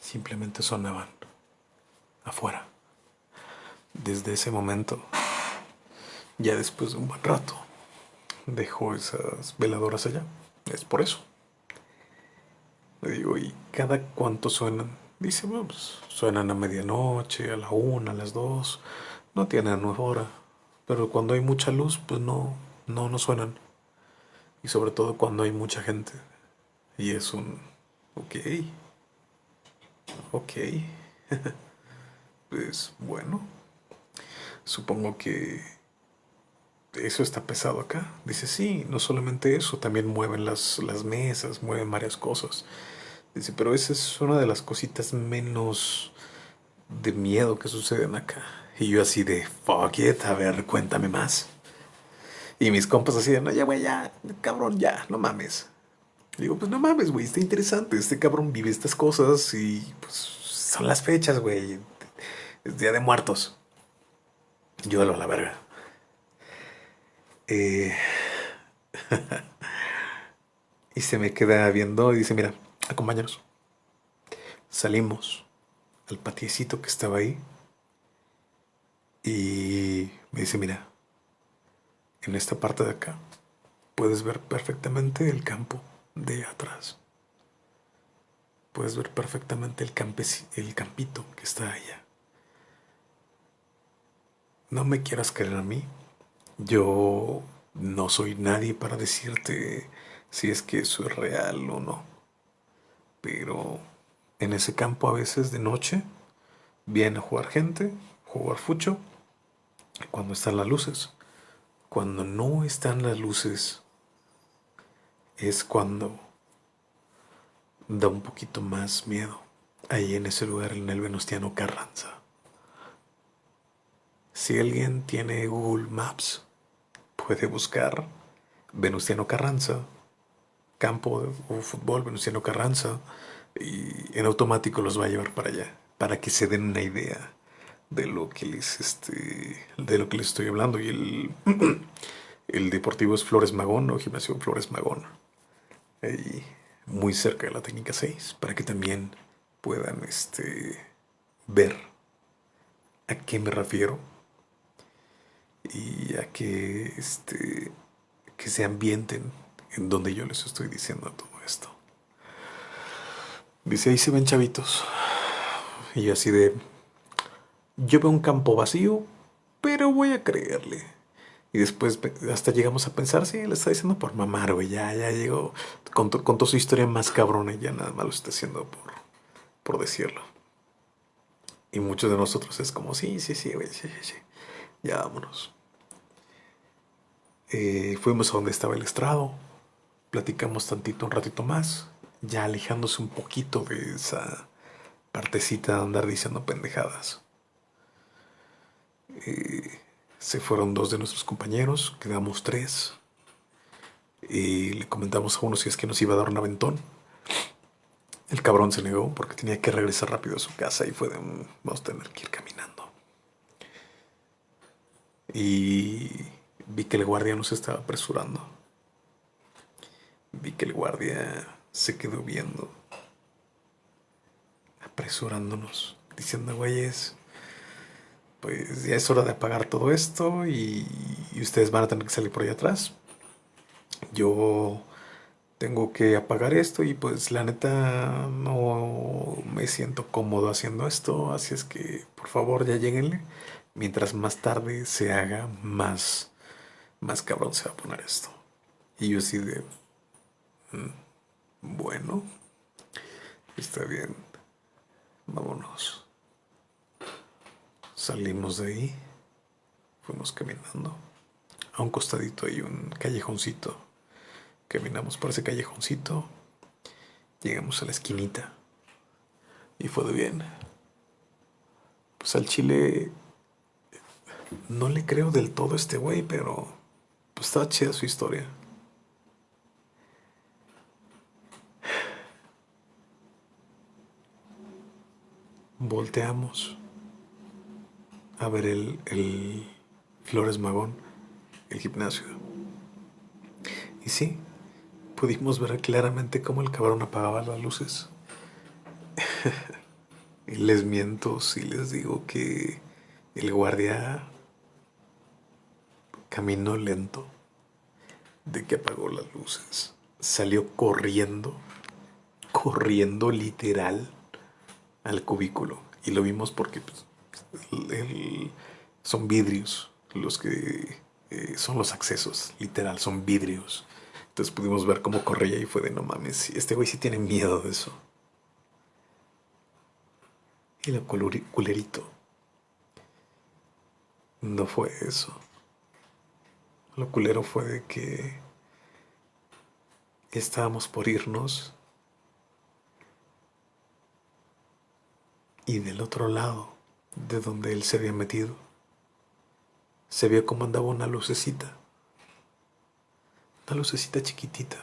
Simplemente sonaban afuera. Desde ese momento, ya después de un buen rato, dejó esas veladoras allá. Es por eso. Le digo, ¿y cada cuánto suenan? Dice, bueno, pues suenan a medianoche, a la una, a las dos. No tienen hora. Pero cuando hay mucha luz, pues no, no, no suenan. Y sobre todo cuando hay mucha gente. Y es un... Ok. Ok. pues bueno. Supongo que eso está pesado acá. Dice, sí, no solamente eso, también mueven las, las mesas, mueven varias cosas. Dice, pero esa es una de las cositas menos de miedo que suceden acá. Y yo así de, fuck it, a ver, cuéntame más. Y mis compas así de, no, ya, güey, ya, cabrón, ya, no mames. digo, pues no mames, güey, está interesante. Este cabrón vive estas cosas y pues son las fechas, güey. Es Día de Muertos. Yo a la verga. Eh, y se me queda viendo y dice, mira, acompáñanos. Salimos al patiecito que estaba ahí y me dice, mira, en esta parte de acá puedes ver perfectamente el campo de atrás. Puedes ver perfectamente el, el campito que está allá. No me quieras creer a mí, yo no soy nadie para decirte si es que eso es real o no. Pero en ese campo a veces de noche viene a jugar gente, jugar fucho, cuando están las luces. Cuando no están las luces es cuando da un poquito más miedo. Ahí en ese lugar, en el Venustiano Carranza. Si alguien tiene Google Maps, puede buscar Venustiano Carranza, campo de fútbol Venustiano Carranza, y en automático los va a llevar para allá, para que se den una idea de lo que les, este, de lo que les estoy hablando. Y el, el deportivo es Flores Magón, o gimnasio Flores Magón, ahí muy cerca de la técnica 6, para que también puedan este, ver a qué me refiero y a que, este, que se ambienten en donde yo les estoy diciendo todo esto. Dice, ahí se ven chavitos. Y así de, yo veo un campo vacío, pero voy a creerle. Y después hasta llegamos a pensar, sí, le está diciendo por mamar, güey, ya, ya llegó, contó, toda su historia más cabrona y ya nada más lo está haciendo por, por decirlo. Y muchos de nosotros es como, sí, sí, sí, güey, sí, sí, sí ya vámonos. Eh, fuimos a donde estaba el estrado, platicamos tantito, un ratito más, ya alejándose un poquito de esa partecita de andar diciendo pendejadas. Eh, se fueron dos de nuestros compañeros, quedamos tres. Y le comentamos a uno si es que nos iba a dar un aventón. El cabrón se negó porque tenía que regresar rápido a su casa y fue de, vamos a tener que ir caminando. Y vi que el guardia nos estaba apresurando. Vi que el guardia se quedó viendo, apresurándonos, diciendo, güeyes, pues ya es hora de apagar todo esto y, ustedes van a tener que salir por ahí atrás. Yo tengo que apagar esto y pues la neta no me siento cómodo haciendo esto, así es que por favor ya lleguenle mientras más tarde se haga, más, más cabrón se va a poner esto. Y yo así de, bueno, está bien, vámonos. Salimos de ahí, fuimos caminando. A un costadito hay un callejoncito. Caminamos por ese callejoncito, llegamos a la esquinita y fue de bien. Pues al chile no le creo del todo a este güey, pero pues está chida su historia. Volteamos a ver el, el Flores Magón el gimnasio. Y sí, pudimos ver claramente cómo el cabrón apagaba las luces. y les miento si les digo que el guardia caminó lento de que apagó las luces. Salió corriendo, corriendo literal al cubículo. Y lo vimos porque pues, son vidrios los que eh, son los accesos, literal, son vidrios. Entonces pudimos ver cómo corría y fue de no mames, este güey sí tiene miedo de eso. Y lo culerito no fue eso. Lo culero fue de que estábamos por irnos y del otro lado de donde él se había metido se vio como andaba una lucecita. Una lucecita chiquitita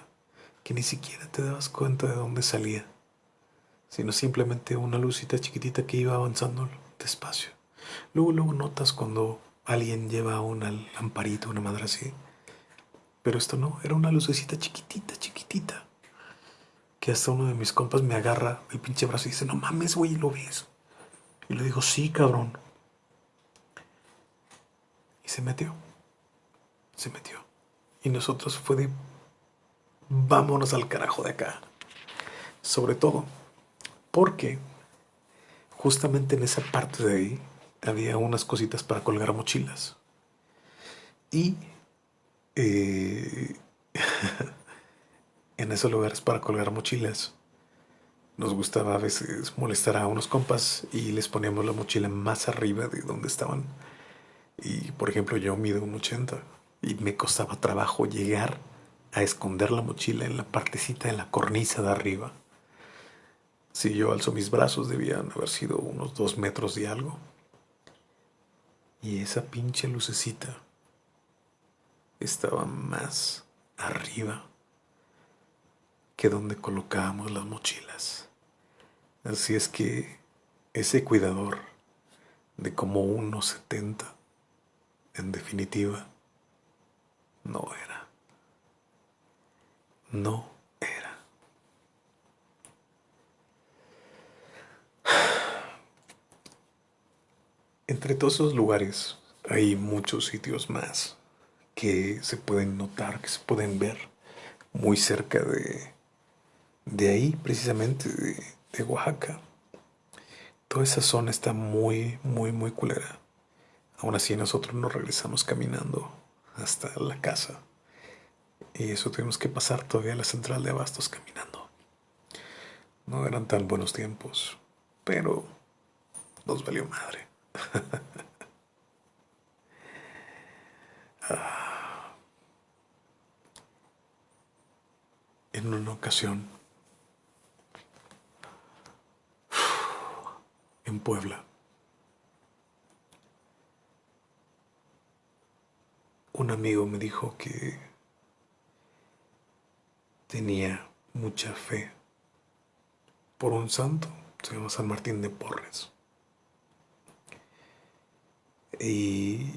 que ni siquiera te dabas cuenta de dónde salía, sino simplemente una lucita chiquitita que iba avanzando despacio. Luego, luego notas cuando alguien lleva una lamparita, una madre así. Pero esto no, era una lucecita chiquitita, chiquitita. Que hasta uno de mis compas me agarra el pinche brazo y dice, no mames, güey, ¿lo ves? Y le digo, sí, cabrón. Y se metió. Se metió. Y nosotros fue de, vámonos al carajo de acá. Sobre todo porque justamente en esa parte de ahí había unas cositas para colgar mochilas. Y eh, en esos lugares para colgar mochilas nos gustaba a veces molestar a unos compas y les poníamos la mochila más arriba de donde estaban. Y por ejemplo yo mido un 80 y me costaba trabajo llegar a esconder la mochila en la partecita de la cornisa de arriba. Si yo alzo mis brazos debían haber sido unos dos metros y algo. Y esa pinche lucecita estaba más arriba que donde colocábamos las mochilas. Así es que ese cuidador de como unos 70, en definitiva, no era. No era. Entre todos esos lugares hay muchos sitios más que se pueden notar, que se pueden ver muy cerca de, de ahí, precisamente de, Oaxaca. Toda esa zona está muy, muy, muy culera. Aún así nosotros nos regresamos caminando hasta la casa. Y eso tuvimos que pasar todavía a la central de abastos caminando. No eran tan buenos tiempos, pero nos valió madre. Ah. En una ocasión en Puebla. Un amigo me dijo que tenía mucha fe por un santo, se llama San Martín de Porres. Y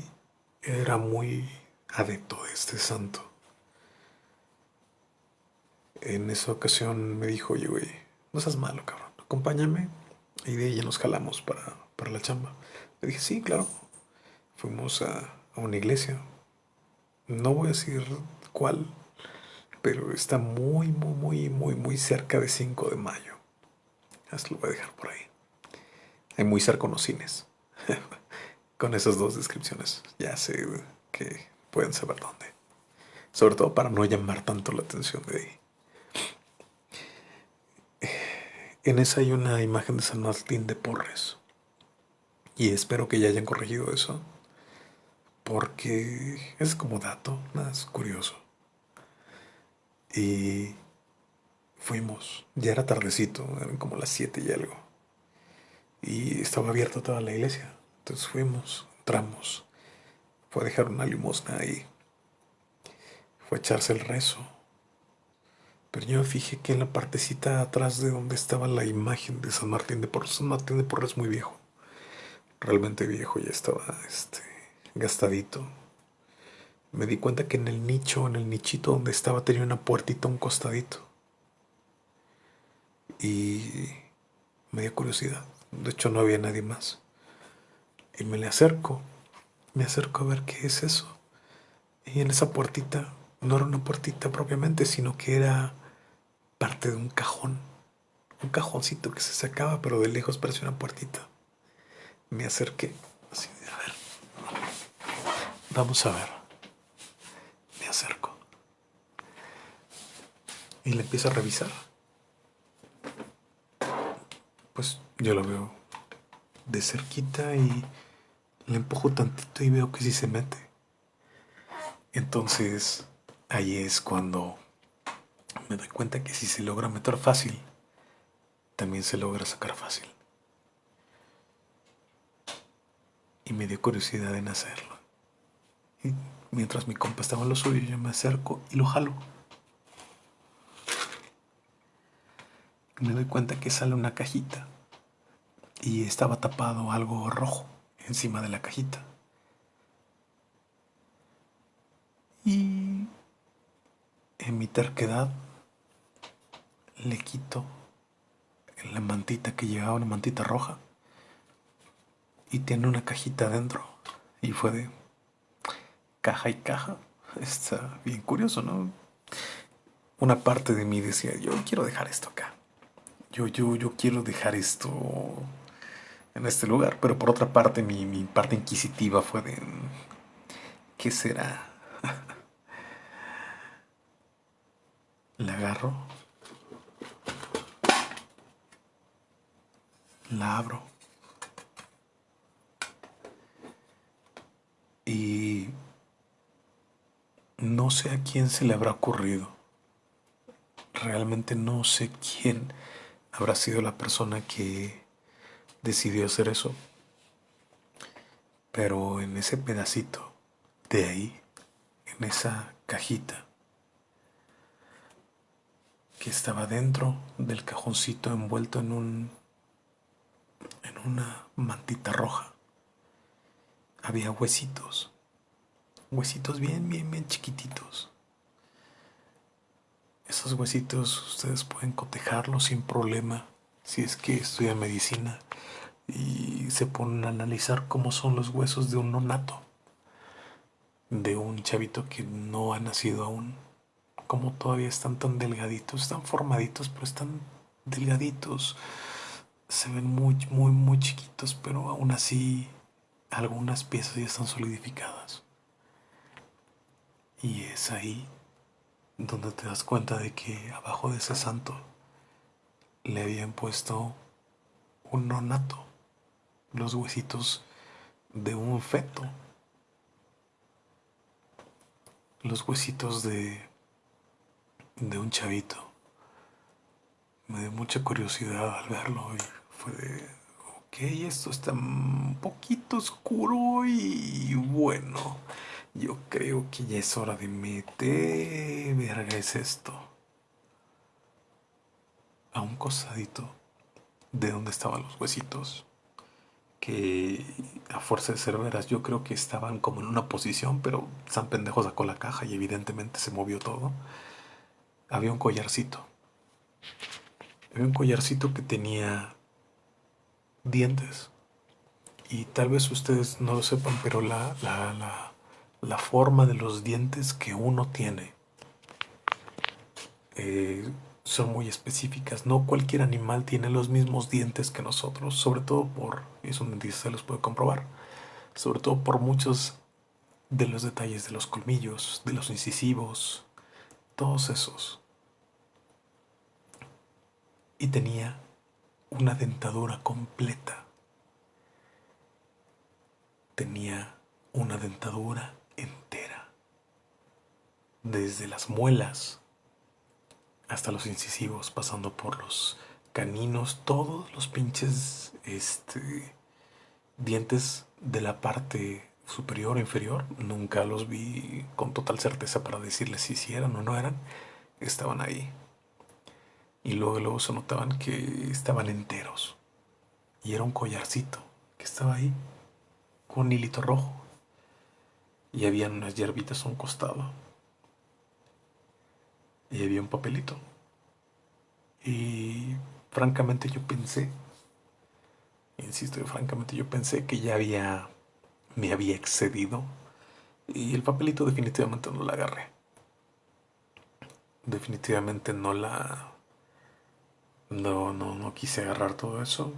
era muy adepto de este santo. En esa ocasión me dijo, oye, güey, no seas malo, cabrón, acompáñame y de ya nos jalamos para, para la chamba. Le dije, sí, claro. Fuimos a, a una iglesia. No voy a decir cuál, pero está muy, muy, muy, muy, muy cerca de 5 de mayo. Así lo voy a dejar por ahí. Hay muy cerca unos cines. Con esas dos descripciones ya sé que pueden saber dónde. Sobre todo para no llamar tanto la atención de ahí. En esa hay una imagen de San Martín de Porres. Y espero que ya hayan corregido eso. Porque es como dato, más curioso. Y fuimos, ya era tardecito, eran como las 7 y algo. Y estaba abierta toda la iglesia. Entonces fuimos, entramos. Fue a dejar una limosna ahí. Fue a echarse el rezo pero yo me fijé que en la partecita atrás de donde estaba la imagen de San Martín de Porres, San Martín de Porres es muy viejo, realmente viejo, ya estaba este, gastadito. me di cuenta que en el nicho, en el nichito donde estaba, tenía una puertita un costadito. Y me dio curiosidad. De hecho, no había nadie más. Y me le acerco. Me acerco a ver qué es eso. Y en esa puertita, no era una puertita propiamente, sino que era parte de un cajón. Un cajoncito que se sacaba, pero de lejos parecía una puertita. Me acerqué. Así, a ver. Vamos a ver. Me acerco. Y le empiezo a revisar. Pues yo lo veo de cerquita y le empujo tantito y veo que sí se mete. Entonces, ahí es cuando me doy cuenta que si se logra meter fácil, también se logra sacar fácil. Y me dio curiosidad en hacerlo. Y mientras mi compa estaba en lo suyo, yo me acerco y lo jalo. me doy cuenta que sale una cajita y estaba tapado algo rojo encima de la cajita. Y en mi terquedad le quito la mantita que llevaba, una mantita roja, y tiene una cajita adentro. Y fue de caja y caja. Está bien curioso, ¿no? Una parte de mí decía, yo quiero dejar esto acá. Yo, yo, yo quiero dejar esto en este lugar. Pero por otra parte, mi, mi parte inquisitiva fue de... ¿Qué será? La agarro. La abro. Y no sé a quién se le habrá ocurrido. Realmente no sé quién habrá sido la persona que decidió hacer eso. Pero en ese pedacito de ahí, en esa cajita que estaba dentro del cajoncito envuelto en un en una mantita roja, había huesitos. Huesitos bien, bien, bien chiquititos. Esos huesitos ustedes pueden cotejarlos sin problema si es que estudian medicina y se ponen a analizar cómo son los huesos de un nonato, de un chavito que no ha nacido aún, como todavía están tan delgaditos, están formaditos, pero están delgaditos, se ven muy, muy, muy chiquitos, pero aún así algunas piezas ya están solidificadas. Y es ahí donde te das cuenta de que abajo de ese santo le habían puesto un nonato los huesitos de un feto, los huesitos de, de un chavito. Me dio mucha curiosidad al verlo y fue de, ok, esto está un poquito oscuro y bueno, yo creo que ya es hora de meter, verga es esto, a un cosadito de donde estaban los huesitos que a fuerza de ser veras yo creo que estaban como en una posición, pero San Pendejo sacó la caja y evidentemente se movió todo. Había un collarcito. Había un collarcito que tenía dientes. Y tal vez ustedes no lo sepan, pero la, la, la, la forma de los dientes que uno tiene eh, son muy específicas. No cualquier animal tiene los mismos dientes que nosotros, sobre todo por, dentista se los puede comprobar, sobre todo por muchos de los detalles de los colmillos, de los incisivos, todos esos. Y tenía una dentadura completa. Tenía una dentadura entera. Desde las muelas hasta los incisivos, pasando por los caninos, todos los pinches este, dientes de la parte superior o inferior. Nunca los vi con total certeza para decirles si eran o no eran. Estaban ahí. Y luego, luego se notaban que estaban enteros. Y era un collarcito que estaba ahí, con un hilito rojo. y había unas hierbitas a un costado. Y había un papelito. Y francamente yo pensé, insisto, francamente yo pensé que ya había, me había excedido. Y el papelito definitivamente no la agarré. Definitivamente no la... No, no, no quise agarrar todo eso.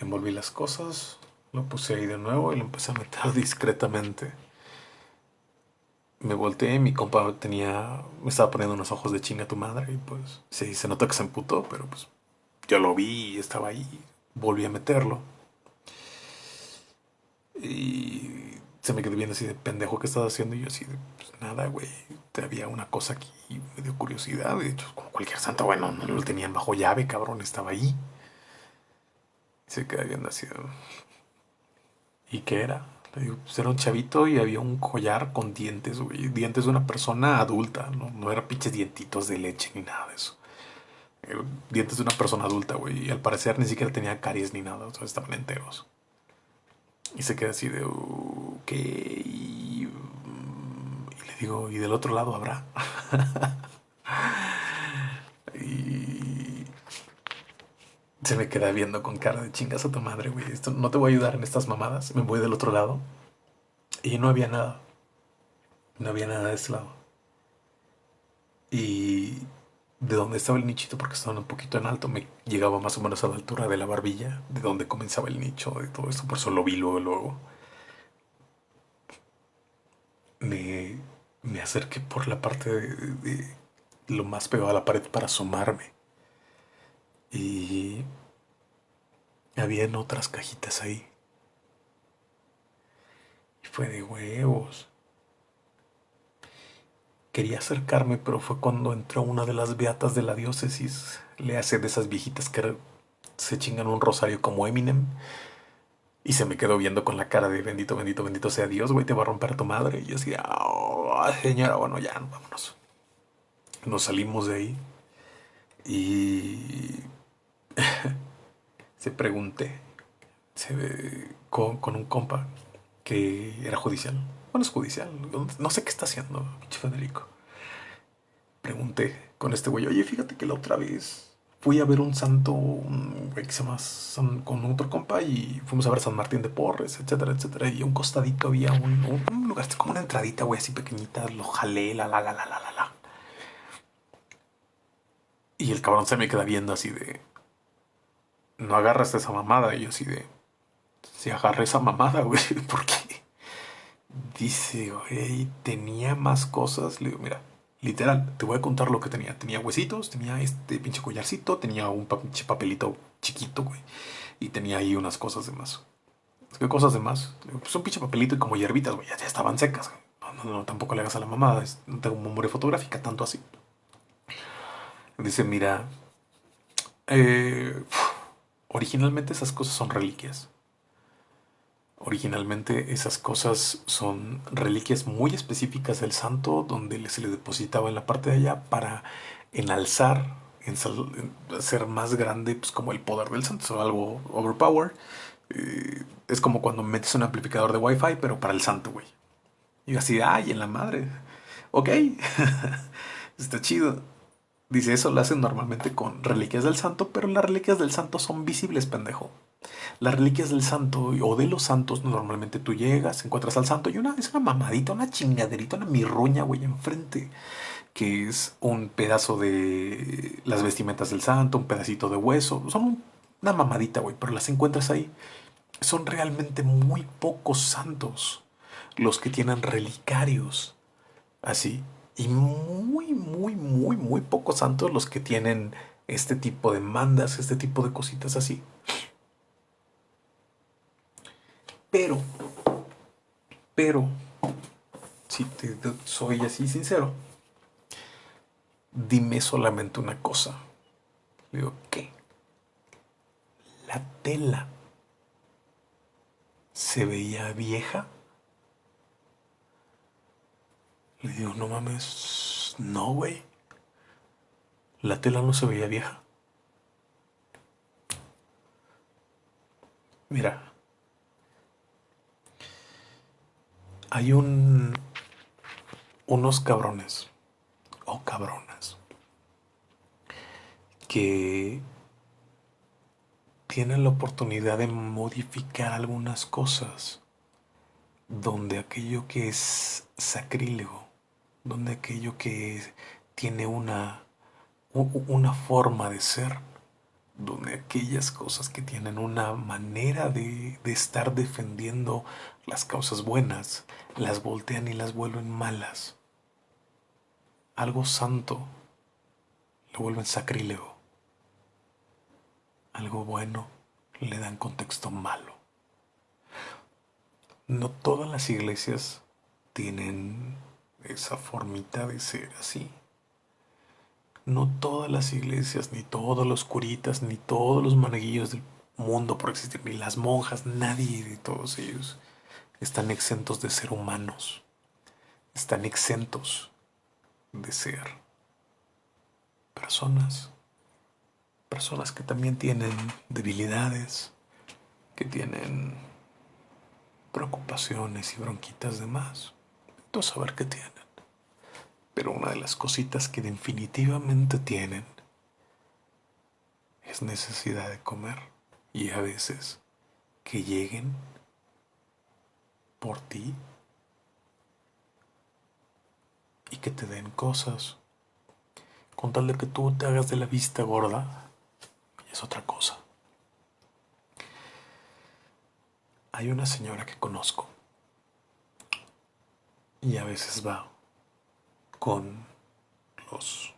Envolví las cosas, lo puse ahí de nuevo y lo empecé a meter discretamente. Me volteé mi compa tenía. Me estaba poniendo unos ojos de chinga tu madre. Y pues sí, se nota que se emputó, pero pues yo lo vi y estaba ahí. Volví a meterlo. Y se me quedó viendo así de pendejo que estaba haciendo. Y yo así de, pues nada, güey. Había una cosa aquí, me dio curiosidad. De hecho, como cualquier santa, bueno, no lo tenían bajo llave, cabrón, estaba ahí. Se queda viendo así. ¿Y qué era? Le digo, pues era un chavito y había un collar con dientes, güey. Dientes de una persona adulta, ¿no? No era pinches dientitos de leche ni nada de eso. dientes de una persona adulta, güey. Y al parecer ni siquiera tenía caries ni nada, o sea, estaban enteros. Y se queda así de, ok. Y, le digo, ¿y del otro lado habrá? y se me queda viendo con cara de chingas a tu madre, güey. Esto no te voy a ayudar en estas mamadas. Me voy del otro lado. Y no había nada. No había nada de ese lado. Y de donde estaba el nichito, porque estaba un poquito en alto, me llegaba más o menos a la altura de la barbilla, de donde comenzaba el nicho, de todo esto. Por eso lo vi luego, luego. Me, me acerqué por la parte de, de lo más pegado a la pared para asomarme. Y habían otras cajitas ahí. Y fue de huevos. Quería acercarme, pero fue cuando entró una de las beatas de la diócesis. Le hace de esas viejitas que se chingan un rosario como Eminem. Y se me quedó viendo con la cara de bendito, bendito, bendito sea Dios, güey, te va a romper tu madre. Y yo decía, oh, señora, bueno, ya, vámonos. Nos salimos de ahí. Y se pregunté con, un compa que era judicial. Bueno, es judicial. No sé qué está haciendo, pinche Federico. Pregunté con este güey, oye, fíjate que la otra vez fui a ver un santo, un güey que se llama con otro compa y fuimos a ver San Martín de Porres, etcétera, etcétera. Y un costadito había un, un lugar, como una entradita, güey, así pequeñita. Lo jalé, la, la, la, la, la, la. Y el cabrón se me queda viendo así de no agarras esa mamada. Y así de, si agarré esa mamada, güey, porque dice, güey, tenía más cosas. Le digo, mira, literal, te voy a contar lo que tenía. Tenía huesitos, tenía este pinche collarcito, tenía un pinche papelito chiquito, güey, y tenía ahí unas cosas de más. ¿Qué cosas de más? Pues un pinche papelito y como hierbitas, güey, ya, estaban secas. No, no, no, tampoco le hagas a la mamada, no tengo memoria fotográfica tanto así. Dice, mira, eh, Originalmente esas cosas son reliquias. Originalmente esas cosas son reliquias muy específicas del santo donde se le depositaba en la parte de allá para enalzar, hacer más grande pues, como el poder del santo, algo overpower. Eh, es como cuando metes un amplificador de wifi pero para el santo, güey. Y así, ay, en la madre. Ok, está chido. Dice, eso lo hacen normalmente con reliquias del santo, pero las reliquias del santo son visibles, pendejo. Las reliquias del santo o de los santos, normalmente tú llegas, encuentras al santo y una, es una mamadita, una chingaderita, una mirruña, güey, enfrente, que es un pedazo de las vestimentas del santo, un pedacito de hueso, son una mamadita, güey, pero las encuentras ahí. Son realmente muy pocos santos los que tienen relicarios así y muy, muy, muy, muy pocos santos los que tienen este tipo de mandas, este tipo de cositas así. Pero, pero, si te soy así sincero, dime solamente una cosa. Le digo, ¿qué? La tela se veía vieja. Le digo, no mames, no, güey. La tela no se veía vieja. Mira. Hay un unos cabrones o cabronas que tienen la oportunidad de modificar algunas cosas donde aquello que es sacrílego, donde aquello que tiene una, una forma de ser, donde aquellas cosas que tienen una manera de, de estar defendiendo las causas buenas, las voltean y las vuelven malas. Algo santo lo vuelven sacrílego. Algo bueno le dan contexto malo. No todas las iglesias tienen esa formita de ser así. No todas las iglesias, ni todos los curitas, ni todos los maneguillos del mundo por existir, ni las monjas, nadie de todos ellos están exentos de ser humanos. Están exentos de ser personas. Personas que también tienen debilidades, que tienen preocupaciones y bronquitas de más. Tú saber qué tienen. Pero una de las cositas que definitivamente tienen es necesidad de comer. Y a veces que lleguen por ti y que te den cosas. Con tal de que tú te hagas de la vista gorda, es otra cosa. Hay una señora que conozco y a veces va con los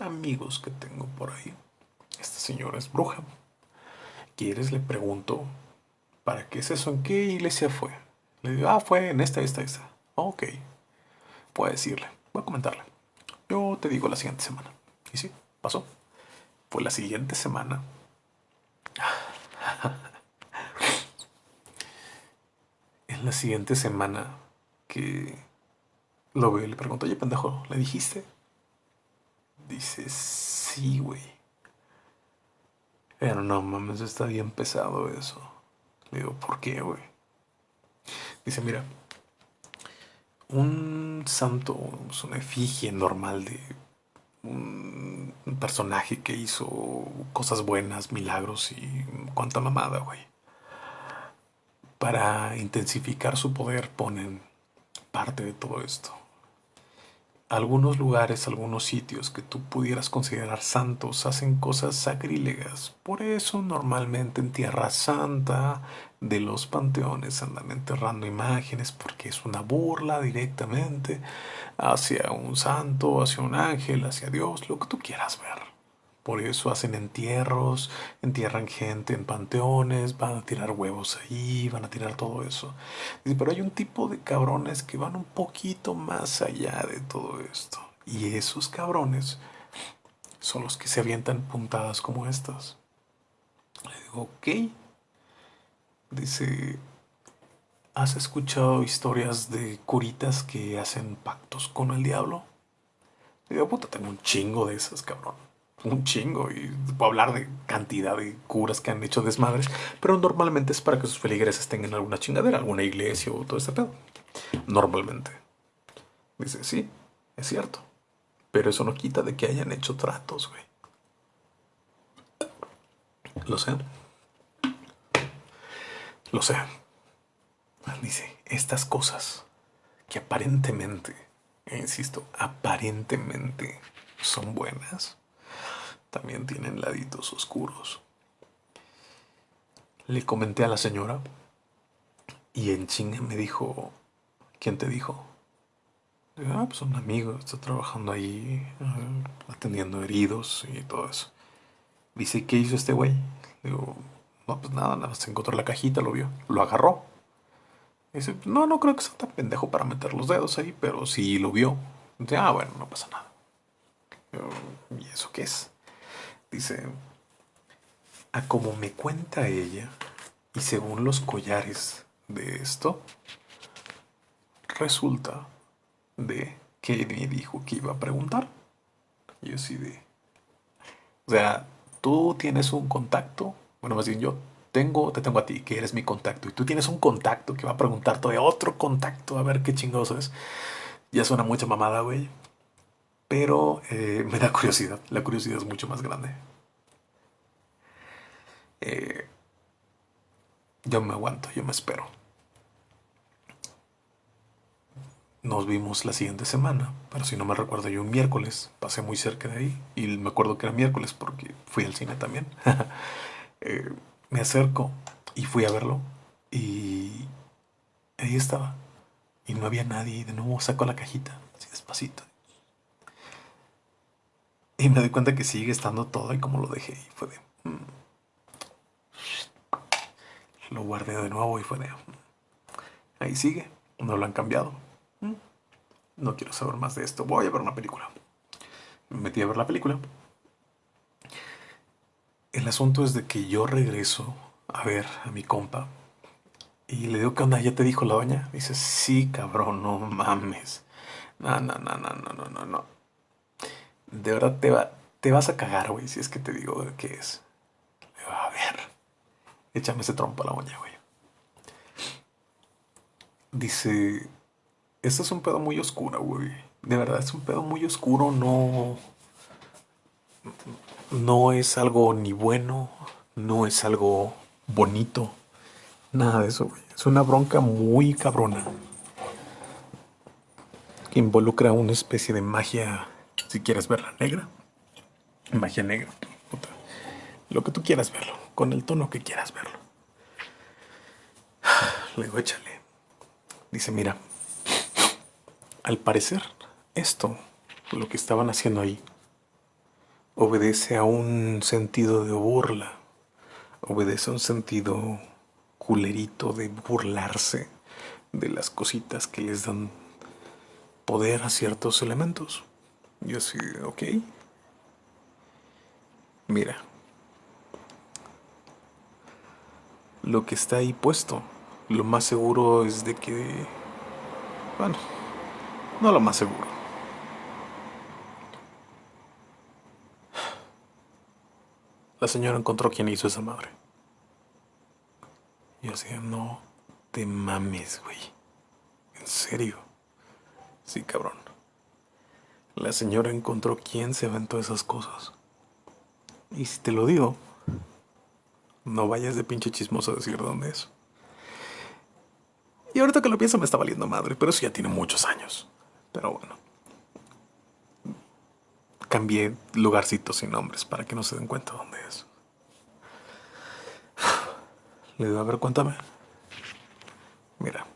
amigos que tengo por ahí. Esta señora es bruja. ¿Quieres? Le pregunto, ¿para qué es eso? ¿En qué iglesia fue? Le digo, ah, fue en esta, esta, esta. Ok. Puedo decirle, voy a comentarle. Yo te digo la siguiente semana. Y sí, pasó. Fue la siguiente semana. la siguiente semana que lo veo le pregunto, oye, pendejo, ¿le dijiste? Dice, sí, güey. Pero no mames, está bien pesado eso. Le digo, ¿por qué, güey? Dice, mira, un santo, es una efigie normal de un personaje que hizo cosas buenas, milagros y cuánta mamada, güey para intensificar su poder ponen parte de todo esto. Algunos lugares, algunos sitios que tú pudieras considerar santos hacen cosas sacrílegas. Por eso normalmente en Tierra Santa de los panteones andan enterrando imágenes porque es una burla directamente hacia un santo, hacia un ángel, hacia Dios, lo que tú quieras ver. Por eso hacen entierros, entierran gente en panteones, van a tirar huevos ahí, van a tirar todo eso. pero hay un tipo de cabrones que van un poquito más allá de todo esto. Y esos cabrones son los que se avientan puntadas como estas. Le digo, ok. Dice, ¿has escuchado historias de curitas que hacen pactos con el diablo? Le digo, puta, tengo un chingo de esas, cabrón un chingo y puedo hablar de cantidad de curas que han hecho desmadres, pero normalmente es para que sus feligreses tengan alguna chingadera, alguna iglesia o todo ese pedo. Normalmente. Dice, sí, es cierto. Pero eso no quita de que hayan hecho tratos, güey. Lo sé. Lo sé. Dice, estas cosas que aparentemente, insisto, aparentemente son buenas también tienen laditos oscuros. Le comenté a la señora y en chinga me dijo, ¿quién te dijo? ah, pues un amigo, está trabajando ahí, eh, atendiendo heridos y todo eso. Dice, ¿qué hizo este güey? Digo, no, pues nada, nada más encontró la cajita, lo vio, lo agarró. Dice, no, no creo que sea tan pendejo para meter los dedos ahí, pero sí lo vio. Dice, ah, bueno, no pasa nada. ¿Y eso qué es? Dice, a como me cuenta ella, y según los collares de esto, resulta de que me dijo que iba a preguntar. Yo sí de... O sea, tú tienes un contacto, bueno, más bien yo tengo, te tengo a ti, que eres mi contacto, y tú tienes un contacto que va a preguntarte de otro contacto, a ver qué chingoso es. Ya suena mucha mamada, güey. Pero eh, me da curiosidad. La curiosidad es mucho más grande. Eh, yo me aguanto, yo me espero. Nos vimos la siguiente semana, pero si no me recuerdo yo un miércoles, pasé muy cerca de ahí y me acuerdo que era miércoles porque fui al cine también. Eh, me acerco y fui a verlo y ahí estaba y no había nadie de nuevo saco la cajita, así despacito. Y me doy cuenta que sigue estando todo y como lo dejé y fue de... Mm". Lo guardé de nuevo y fue de... Mm". Ahí sigue, no lo han cambiado. No quiero saber más de esto. Voy a ver una película. Me metí a ver la película. El asunto es de que yo regreso a ver a mi compa y le digo, ¿qué onda? ¿Ya te dijo la doña? Dice, sí, cabrón, no mames. No, no, no, no, no, no, no. De verdad te, va, te vas a cagar, güey, si es que te digo qué es. A ver. Échame ese trompo a la uña, güey. Dice, esto es un pedo muy oscuro, güey. De verdad, es un pedo muy oscuro, no... No es algo ni bueno, no es algo bonito. Nada de eso, güey. Es una bronca muy cabrona. Que involucra una especie de magia, si quieres verla negra. Magia negra. Lo que tú quieras verlo, con el tono que quieras verlo. Luego échale. Dice, mira, al parecer, esto, lo que estaban haciendo ahí, obedece a un sentido de burla, obedece a un sentido culerito de burlarse de las cositas que les dan poder a ciertos elementos. Yo así, ok. Mira. Lo que está ahí puesto, lo más seguro es de que... Bueno, no lo más seguro. La señora encontró quién hizo esa madre. Y decía, no te mames, güey. ¿En serio? Sí, cabrón. La señora encontró quién se aventó esas cosas. Y si te lo digo, no vayas de pinche chismoso a decir dónde es. Y ahorita que lo pienso me está valiendo madre, pero eso ya tiene muchos años. Pero bueno. Cambié lugarcitos sin nombres para que no se den cuenta dónde es. Le digo, a ver, cuéntame. Mira.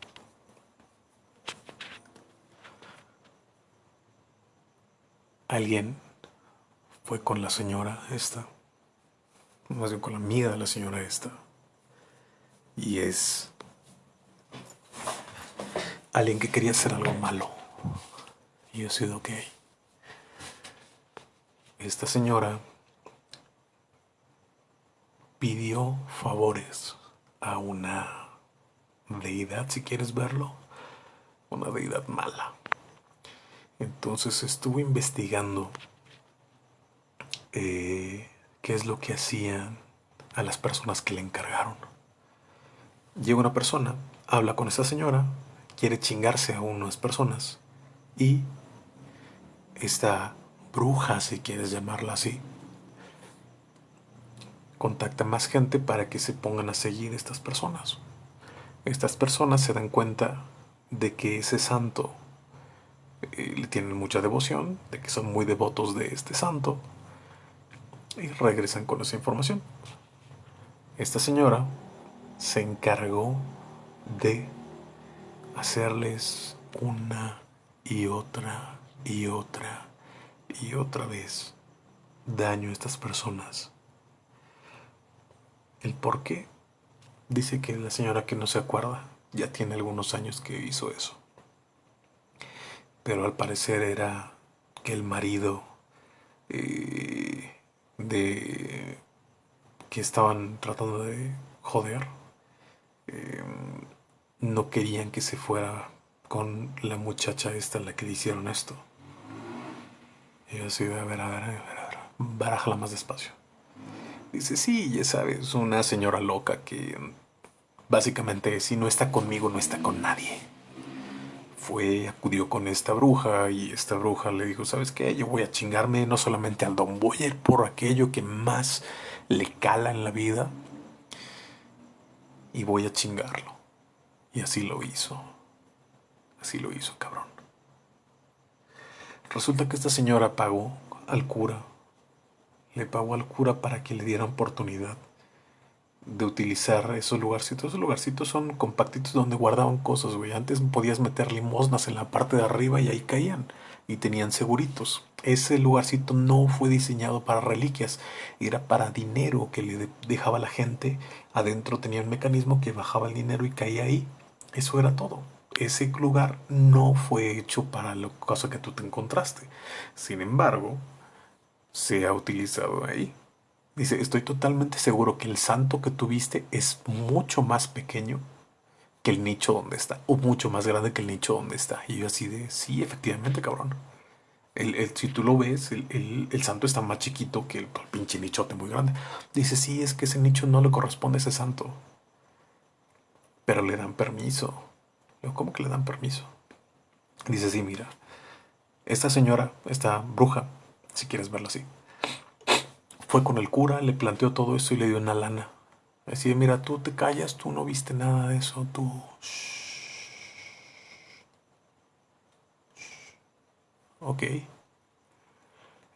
Alguien fue con la señora esta. Más bien con la amiga de la señora esta. Y es alguien que quería hacer algo malo. Y yo sido ok. Esta señora pidió favores a una deidad, si quieres verlo, una deidad mala. Entonces estuvo investigando eh, qué es lo que hacían a las personas que le encargaron. Llega una persona, habla con esa señora, quiere chingarse a unas personas y esta bruja, si quieres llamarla así, contacta más gente para que se pongan a seguir estas personas. Estas personas se dan cuenta de que ese santo le tienen mucha devoción, de que son muy devotos de este santo y regresan con esa información. Esta señora se encargó de hacerles una y otra y otra y otra vez daño a estas personas. ¿El por qué? Dice que la señora que no se acuerda ya tiene algunos años que hizo eso. Pero al parecer era que el marido eh, de que estaban tratando de joder eh, no querían que se fuera con la muchacha esta a la que le hicieron esto. Y yo así, a ver, a ver, a ver, a ver, barájala más despacio. Dice, sí, ya sabes, una señora loca que básicamente si no está conmigo, no está con nadie. Fue, acudió con esta bruja y esta bruja le dijo, ¿sabes qué? Yo voy a chingarme no solamente al don, voy a ir por aquello que más le cala en la vida y voy a chingarlo. Y así lo hizo. Así lo hizo, cabrón. Resulta que esta señora pagó al cura. Le pagó al cura para que le diera oportunidad de utilizar esos lugarcitos. Esos lugarcitos son compactitos donde guardaban cosas, güey. Antes podías meter limosnas en la parte de arriba y ahí caían. Y tenían seguritos. Ese lugarcito no fue diseñado para reliquias. Era para dinero que le dejaba la gente. Adentro tenía un mecanismo que bajaba el dinero y caía ahí. Eso era todo. Ese lugar no fue hecho para la cosa que tú te encontraste. Sin embargo, se ha utilizado ahí. Dice, estoy totalmente seguro que el santo que tuviste es mucho más pequeño que el nicho donde está, o mucho más grande que el nicho donde está. Y yo así de, sí, efectivamente, cabrón. El, si tú lo ves, el, santo está más chiquito que el, pinche nichote muy grande. Dice, sí, es que ese nicho no le corresponde a ese santo. Pero le dan permiso. ¿Cómo que le dan permiso? Dice, sí, mira, esta señora, esta bruja, si quieres verlo así, fue con el cura, le planteó todo eso y le dio una lana. Así de, mira, tú te callas, tú no viste nada de eso, tú... Ok.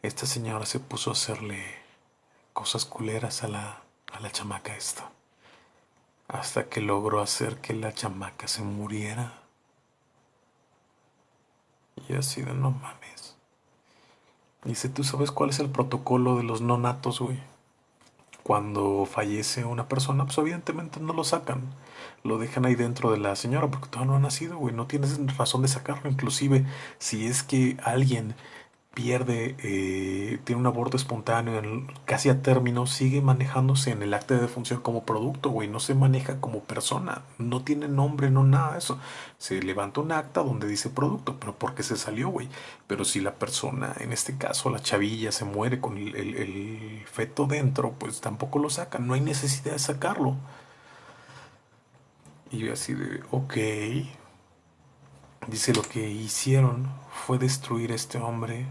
Esta señora se puso a hacerle cosas culeras a la, a la chamaca esta. Hasta que logró hacer que la chamaca se muriera. Y así de no mames. Dice, ¿tú sabes cuál es el protocolo de los no natos, güey? Cuando fallece una persona, pues evidentemente no lo sacan. Lo dejan ahí dentro de la señora porque todavía no ha nacido, güey. No tienes razón de sacarlo. Inclusive, si es que alguien pierde, eh, tiene un aborto espontáneo casi a término, sigue manejándose en el acta de defunción como producto, güey, no se maneja como persona, no tiene nombre, no nada eso. Se levanta un acta donde dice producto, pero porque se salió, güey. Pero si la persona, en este caso la chavilla, se muere con el, el feto dentro, pues tampoco lo sacan, no hay necesidad de sacarlo. Y yo así de, ok. Dice, lo que hicieron fue destruir a este hombre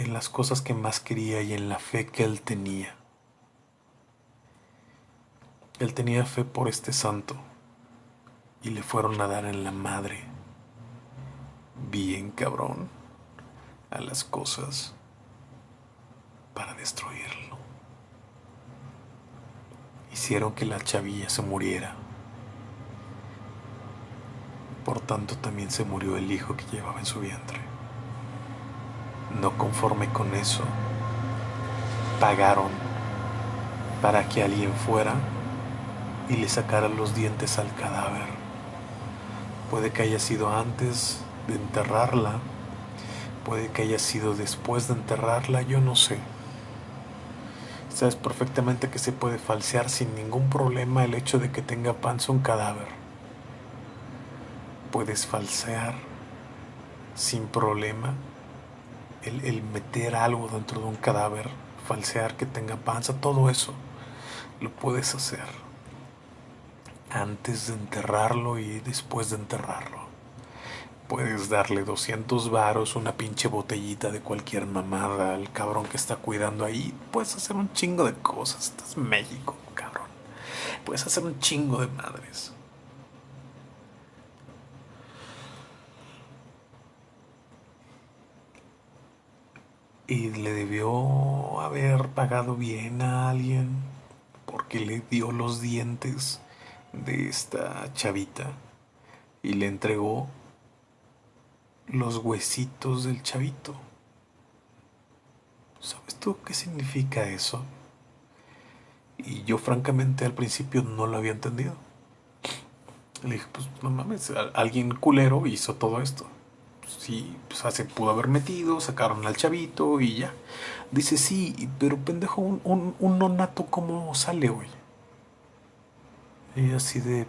en las cosas que más quería y en la fe que él tenía. Él tenía fe por este santo y le fueron a dar en la madre, bien cabrón, a las cosas para destruirlo. Hicieron que la chavilla se muriera. Por tanto también se murió el hijo que llevaba en su vientre. No conforme con eso, pagaron para que alguien fuera y le sacara los dientes al cadáver. Puede que haya sido antes de enterrarla, puede que haya sido después de enterrarla, yo no sé. Sabes perfectamente que se puede falsear sin ningún problema el hecho de que tenga panza un cadáver. Puedes falsear sin problema el, meter algo dentro de un cadáver, falsear que tenga panza, todo eso lo puedes hacer antes de enterrarlo y después de enterrarlo. Puedes darle 200 varos, una pinche botellita de cualquier mamada al cabrón que está cuidando ahí. Puedes hacer un chingo de cosas. Estás México, cabrón. Puedes hacer un chingo de madres. Y le debió haber pagado bien a alguien porque le dio los dientes de esta chavita y le entregó los huesitos del chavito. ¿Sabes tú qué significa eso? Y yo francamente al principio no lo había entendido. Le dije, pues no mames, alguien culero hizo todo esto sí, pues, se pudo haber metido, sacaron al chavito y ya. Dice, sí, pero pendejo, un, un, nonato, ¿cómo sale, güey? Y así de...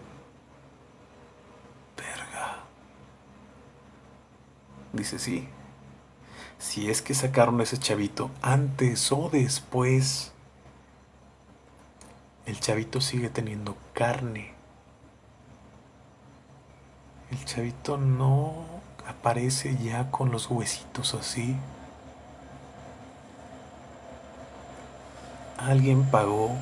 Verga. Dice, sí. Si es que sacaron a ese chavito antes o después el chavito sigue teniendo carne. El chavito no aparece ya con los huesitos así. Alguien pagó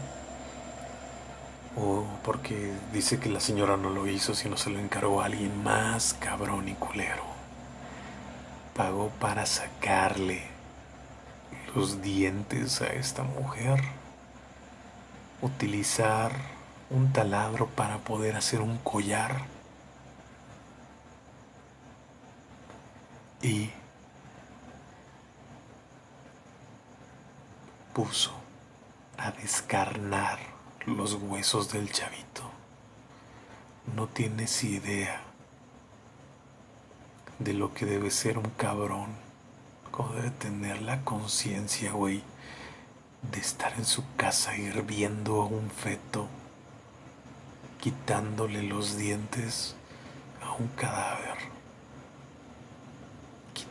o porque dice que la señora no lo hizo, sino se lo encargó a alguien más cabrón y culero. Pagó para sacarle los dientes a esta mujer. Utilizar un taladro para poder hacer un collar. Y puso a descarnar los huesos del chavito. No tienes idea de lo que debe ser un cabrón, como debe tener la conciencia, güey, de estar en su casa hirviendo a un feto, quitándole los dientes a un cadáver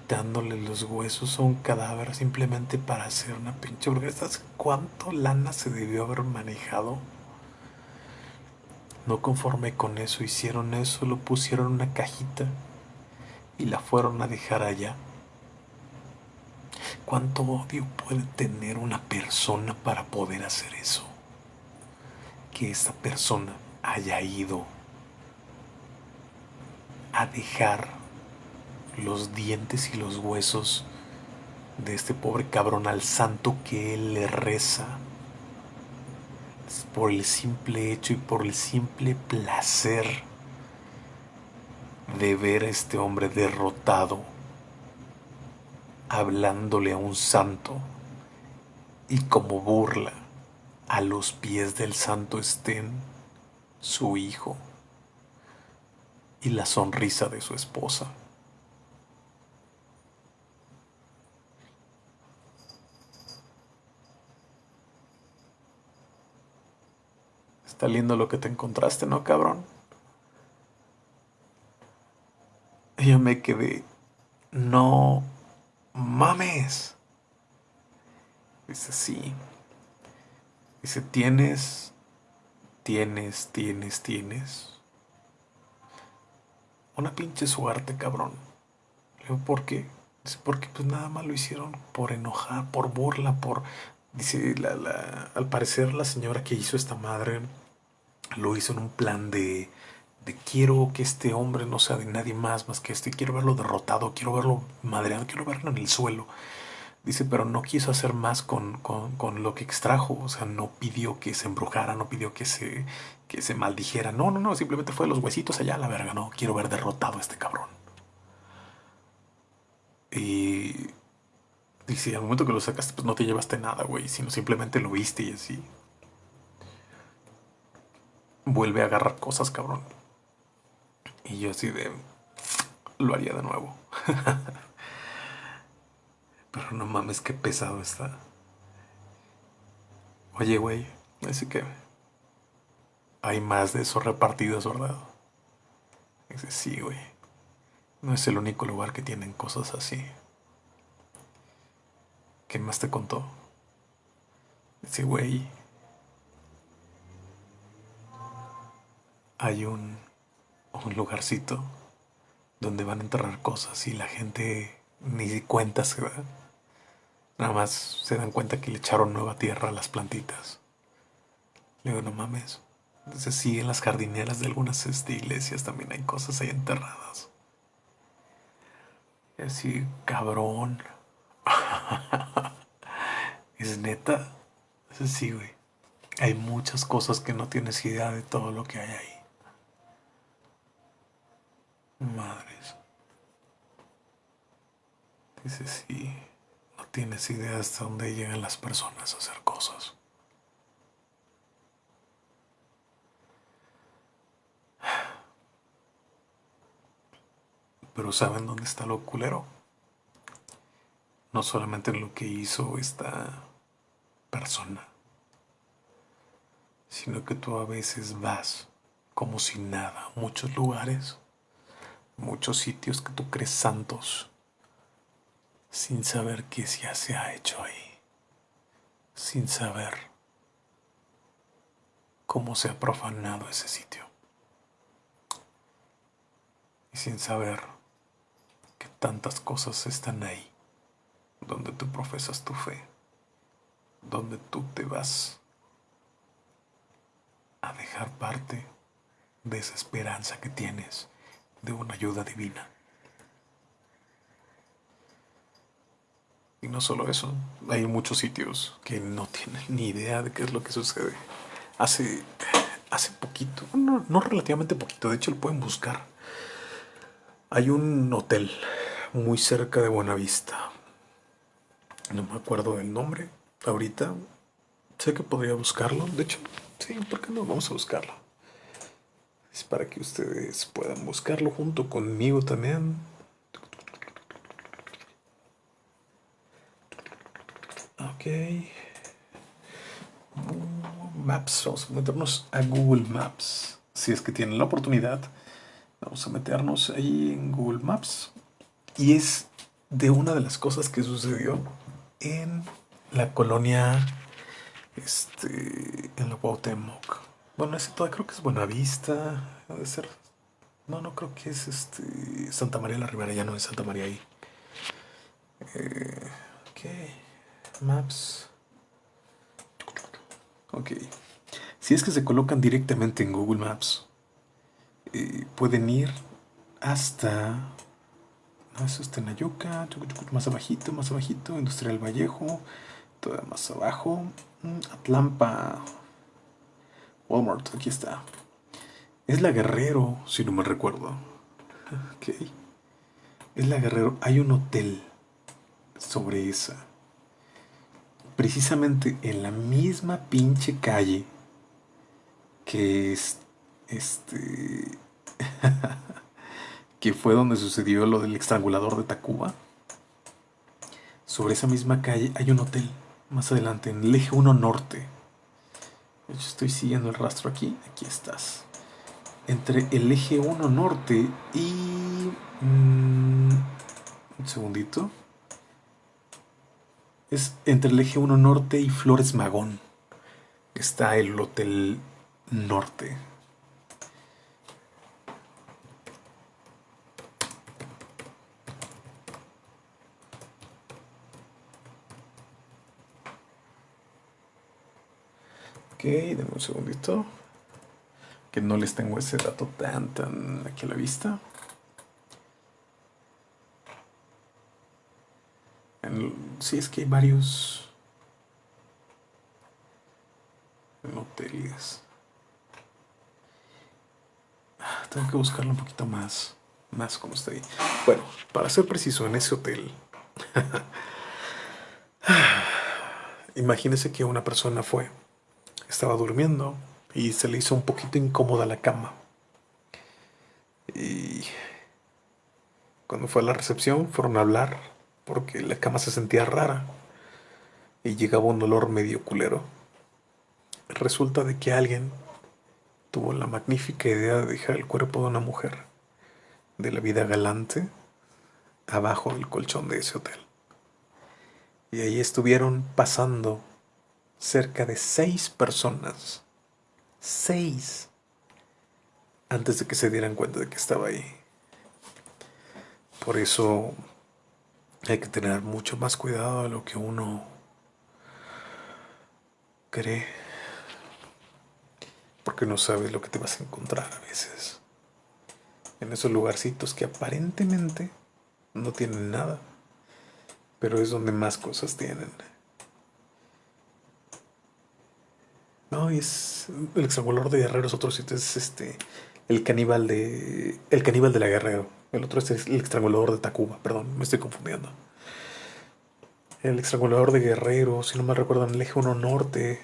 quitándole los huesos a un cadáver simplemente para hacer una pinche hamburguesa. ¿Cuánto lana se debió haber manejado? No conforme con eso, hicieron eso, lo pusieron en una cajita y la fueron a dejar allá. ¿Cuánto odio puede tener una persona para poder hacer eso? Que esa persona haya ido a dejar los dientes y los huesos de este pobre cabrón al santo que él le reza por el simple hecho y por el simple placer de ver a este hombre derrotado hablándole a un santo y como burla a los pies del santo estén su hijo y la sonrisa de su esposa. Está lindo lo que te encontraste, ¿no, cabrón? Y yo me quedé, no mames. Dice, sí. Dice, tienes, tienes, tienes, tienes. Una pinche suerte, cabrón. ¿por qué? Dice, porque pues nada más lo hicieron por enojar, por burla, por... Dice, la, al parecer la señora que hizo esta madre lo hizo en un plan de, de quiero que este hombre no sea de nadie más más que este, quiero verlo derrotado, quiero verlo madreado, quiero verlo en el suelo. Dice, pero no quiso hacer más con, con, lo que extrajo, o sea, no pidió que se embrujara, no pidió que se, que se maldijera, no, no, no, simplemente fue los huesitos allá a la verga, no, quiero ver derrotado a este cabrón. Y dice, al momento que lo sacaste, pues no te llevaste nada, güey, sino simplemente lo viste y así vuelve a agarrar cosas, cabrón. Y yo así de... Lo haría de nuevo. Pero no mames, qué pesado está. Oye, güey, así que... Hay más de esos repartidos, ¿verdad? Dice, sí, güey. No es el único lugar que tienen cosas así. ¿Qué más te contó? Dice, güey, hay un, un lugarcito donde van a enterrar cosas y la gente ni cuenta se da. Nada más se dan cuenta que le echaron nueva tierra a las plantitas. Le digo, no mames. Entonces sí, en las jardineras de algunas este, iglesias también hay cosas ahí enterradas. Y así, cabrón. es neta. Es sí, güey. Hay muchas cosas que no tienes idea de todo lo que hay ahí. Madres. Dice, sí, no tienes idea hasta dónde llegan las personas a hacer cosas. Pero ¿saben dónde está lo culero? No solamente en lo que hizo esta persona, sino que tú a veces vas como si nada a muchos lugares muchos sitios que tú crees santos sin saber qué ya se ha hecho ahí, sin saber cómo se ha profanado ese sitio. Y sin saber que tantas cosas están ahí, donde tú profesas tu fe, donde tú te vas a dejar parte de esa esperanza que tienes de una ayuda divina. Y no solo eso, hay muchos sitios que no tienen ni idea de qué es lo que sucede. Hace, hace poquito, no, no relativamente poquito, de hecho lo pueden buscar. Hay un hotel muy cerca de Buenavista. No me acuerdo del nombre ahorita. Sé que podría buscarlo. De hecho, sí, ¿por qué no? Vamos a buscarlo. Es para que ustedes puedan buscarlo junto conmigo también. Ok. Maps, vamos a meternos a Google Maps. Si es que tienen la oportunidad, vamos a meternos ahí en Google Maps. Y es de una de las cosas que sucedió en la colonia, este, en la Cuauhtémoc. Bueno, ese todo creo que es Buenavista, debe ser. No, no creo que es este Santa María la Ribera, ya no es Santa María ahí. Eh, ok. Maps. Ok. Si es que se colocan directamente en Google Maps, eh, pueden ir hasta... No, eso está en Ayuca, más abajito, más abajito, Industrial Vallejo, todavía más abajo, mm, Atlampa, Walmart, aquí está. Es la Guerrero, si no me recuerdo. Ok. Es la Guerrero. Hay un hotel sobre esa precisamente en la misma pinche calle que es este que fue donde sucedió lo del estrangulador de Tacuba. Sobre esa misma calle hay un hotel más adelante en el eje 1 norte. Estoy siguiendo el rastro aquí, aquí estás. Entre el eje 1 norte y mm, un segundito. Es entre el eje 1 norte y Flores Magón. Está el Hotel Norte. Ok, denme un segundito. Que no les tengo ese dato tan, tan aquí a la vista. sí, es que hay varios hoteles. Ah, tengo que buscarlo un poquito más, más como está ahí. Bueno, para ser preciso, en ese hotel, imagínese que una persona fue, estaba durmiendo y se le hizo un poquito incómoda la cama. Y cuando fue a la recepción, fueron a hablar porque la cama se sentía rara y llegaba un olor medio culero. Resulta de que alguien tuvo la magnífica idea de dejar el cuerpo de una mujer de la vida galante abajo del colchón de ese hotel. Y ahí estuvieron pasando cerca de seis personas. Seis. Antes de que se dieran cuenta de que estaba ahí. Por eso hay que tener mucho más cuidado de lo que uno cree. Porque no sabes lo que te vas a encontrar a veces. En esos lugarcitos que aparentemente no tienen nada. Pero es donde más cosas tienen. No, es el extramulador de Guerrero es otro sitio, es este el caníbal de el caníbal de la Guerrero. El otro es el estrangulador de Tacuba, perdón, me estoy confundiendo. El estrangulador de Guerrero, si no me recuerdo, en el eje 1 norte,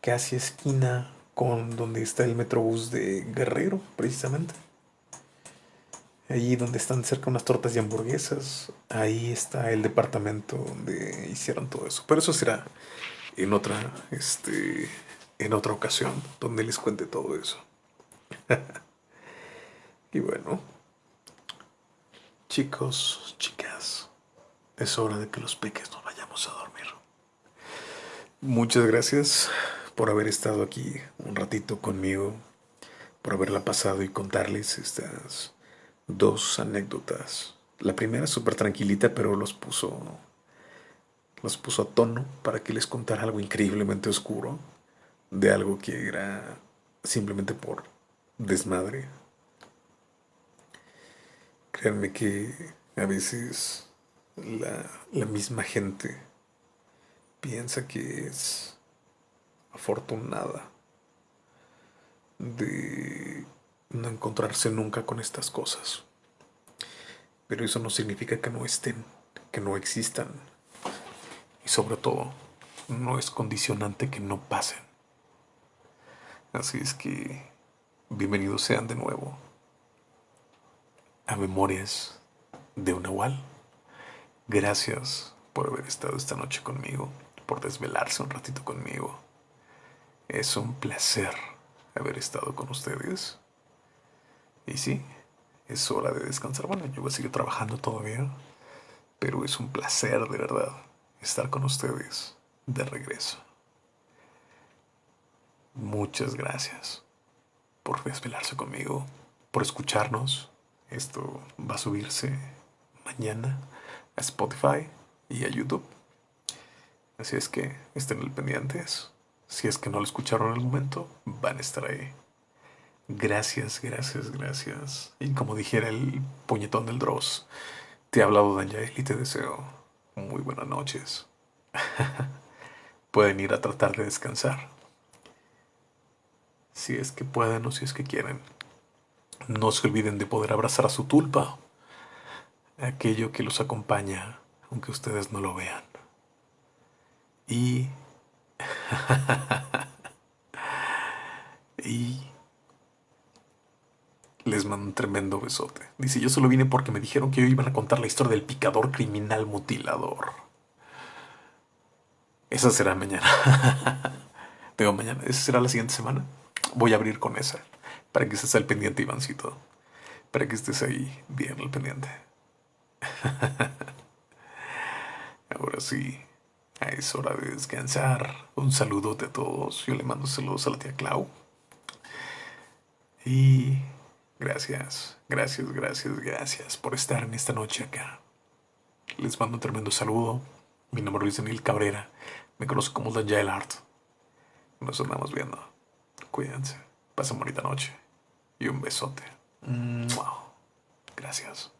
casi esquina con donde está el metrobús de Guerrero, precisamente. Allí donde están cerca unas tortas y hamburguesas, ahí está el departamento donde hicieron todo eso. Pero eso será en otra, este, en otra ocasión, donde les cuente todo eso. y bueno, Chicos, chicas, es hora de que los peques nos vayamos a dormir. Muchas gracias por haber estado aquí un ratito conmigo, por haberla pasado y contarles estas dos anécdotas. La primera súper tranquilita, pero los puso, los puso a tono para que les contara algo increíblemente oscuro, de algo que era simplemente por desmadre. Créanme que a veces la, la misma gente piensa que es afortunada de no encontrarse nunca con estas cosas. Pero eso no significa que no estén, que no existan. Y sobre todo, no es condicionante que no pasen. Así es que bienvenidos sean de nuevo a Memorias de un Nahual. Gracias por haber estado esta noche conmigo, por desvelarse un ratito conmigo. Es un placer haber estado con ustedes. Y sí, es hora de descansar. Bueno, yo voy a seguir trabajando todavía, pero es un placer de verdad estar con ustedes de regreso. Muchas gracias por desvelarse conmigo, por escucharnos. Esto va a subirse mañana a Spotify y a YouTube. Así es que estén al pendientes. Si es que no lo escucharon en el momento, van a estar ahí. Gracias, gracias, gracias. Y como dijera el puñetón del Dross, te he hablado Daniel y te deseo muy buenas noches. Pueden ir a tratar de descansar. Si es que pueden o si es que quieren. No se olviden de poder abrazar a su tulpa, aquello que los acompaña, aunque ustedes no lo vean. Y y les mando un tremendo besote. Dice, yo solo vine porque me dijeron que hoy iban a contar la historia del picador criminal mutilador. Esa será mañana. Digo, mañana. Esa será la siguiente semana. Voy a abrir con esa. Para que estés al pendiente, Ivancito. Para que estés ahí bien al pendiente. Ahora sí. Es hora de descansar. Un saludo a todos. Yo le mando saludos a la tía Clau. Y gracias, gracias, gracias, gracias por estar en esta noche acá. Les mando un tremendo saludo. Mi nombre es Daniel Cabrera. Me conozco como Daniel Art. Nos andamos viendo. Cuídense. Pasen bonita noche. Y un besote. Gracias.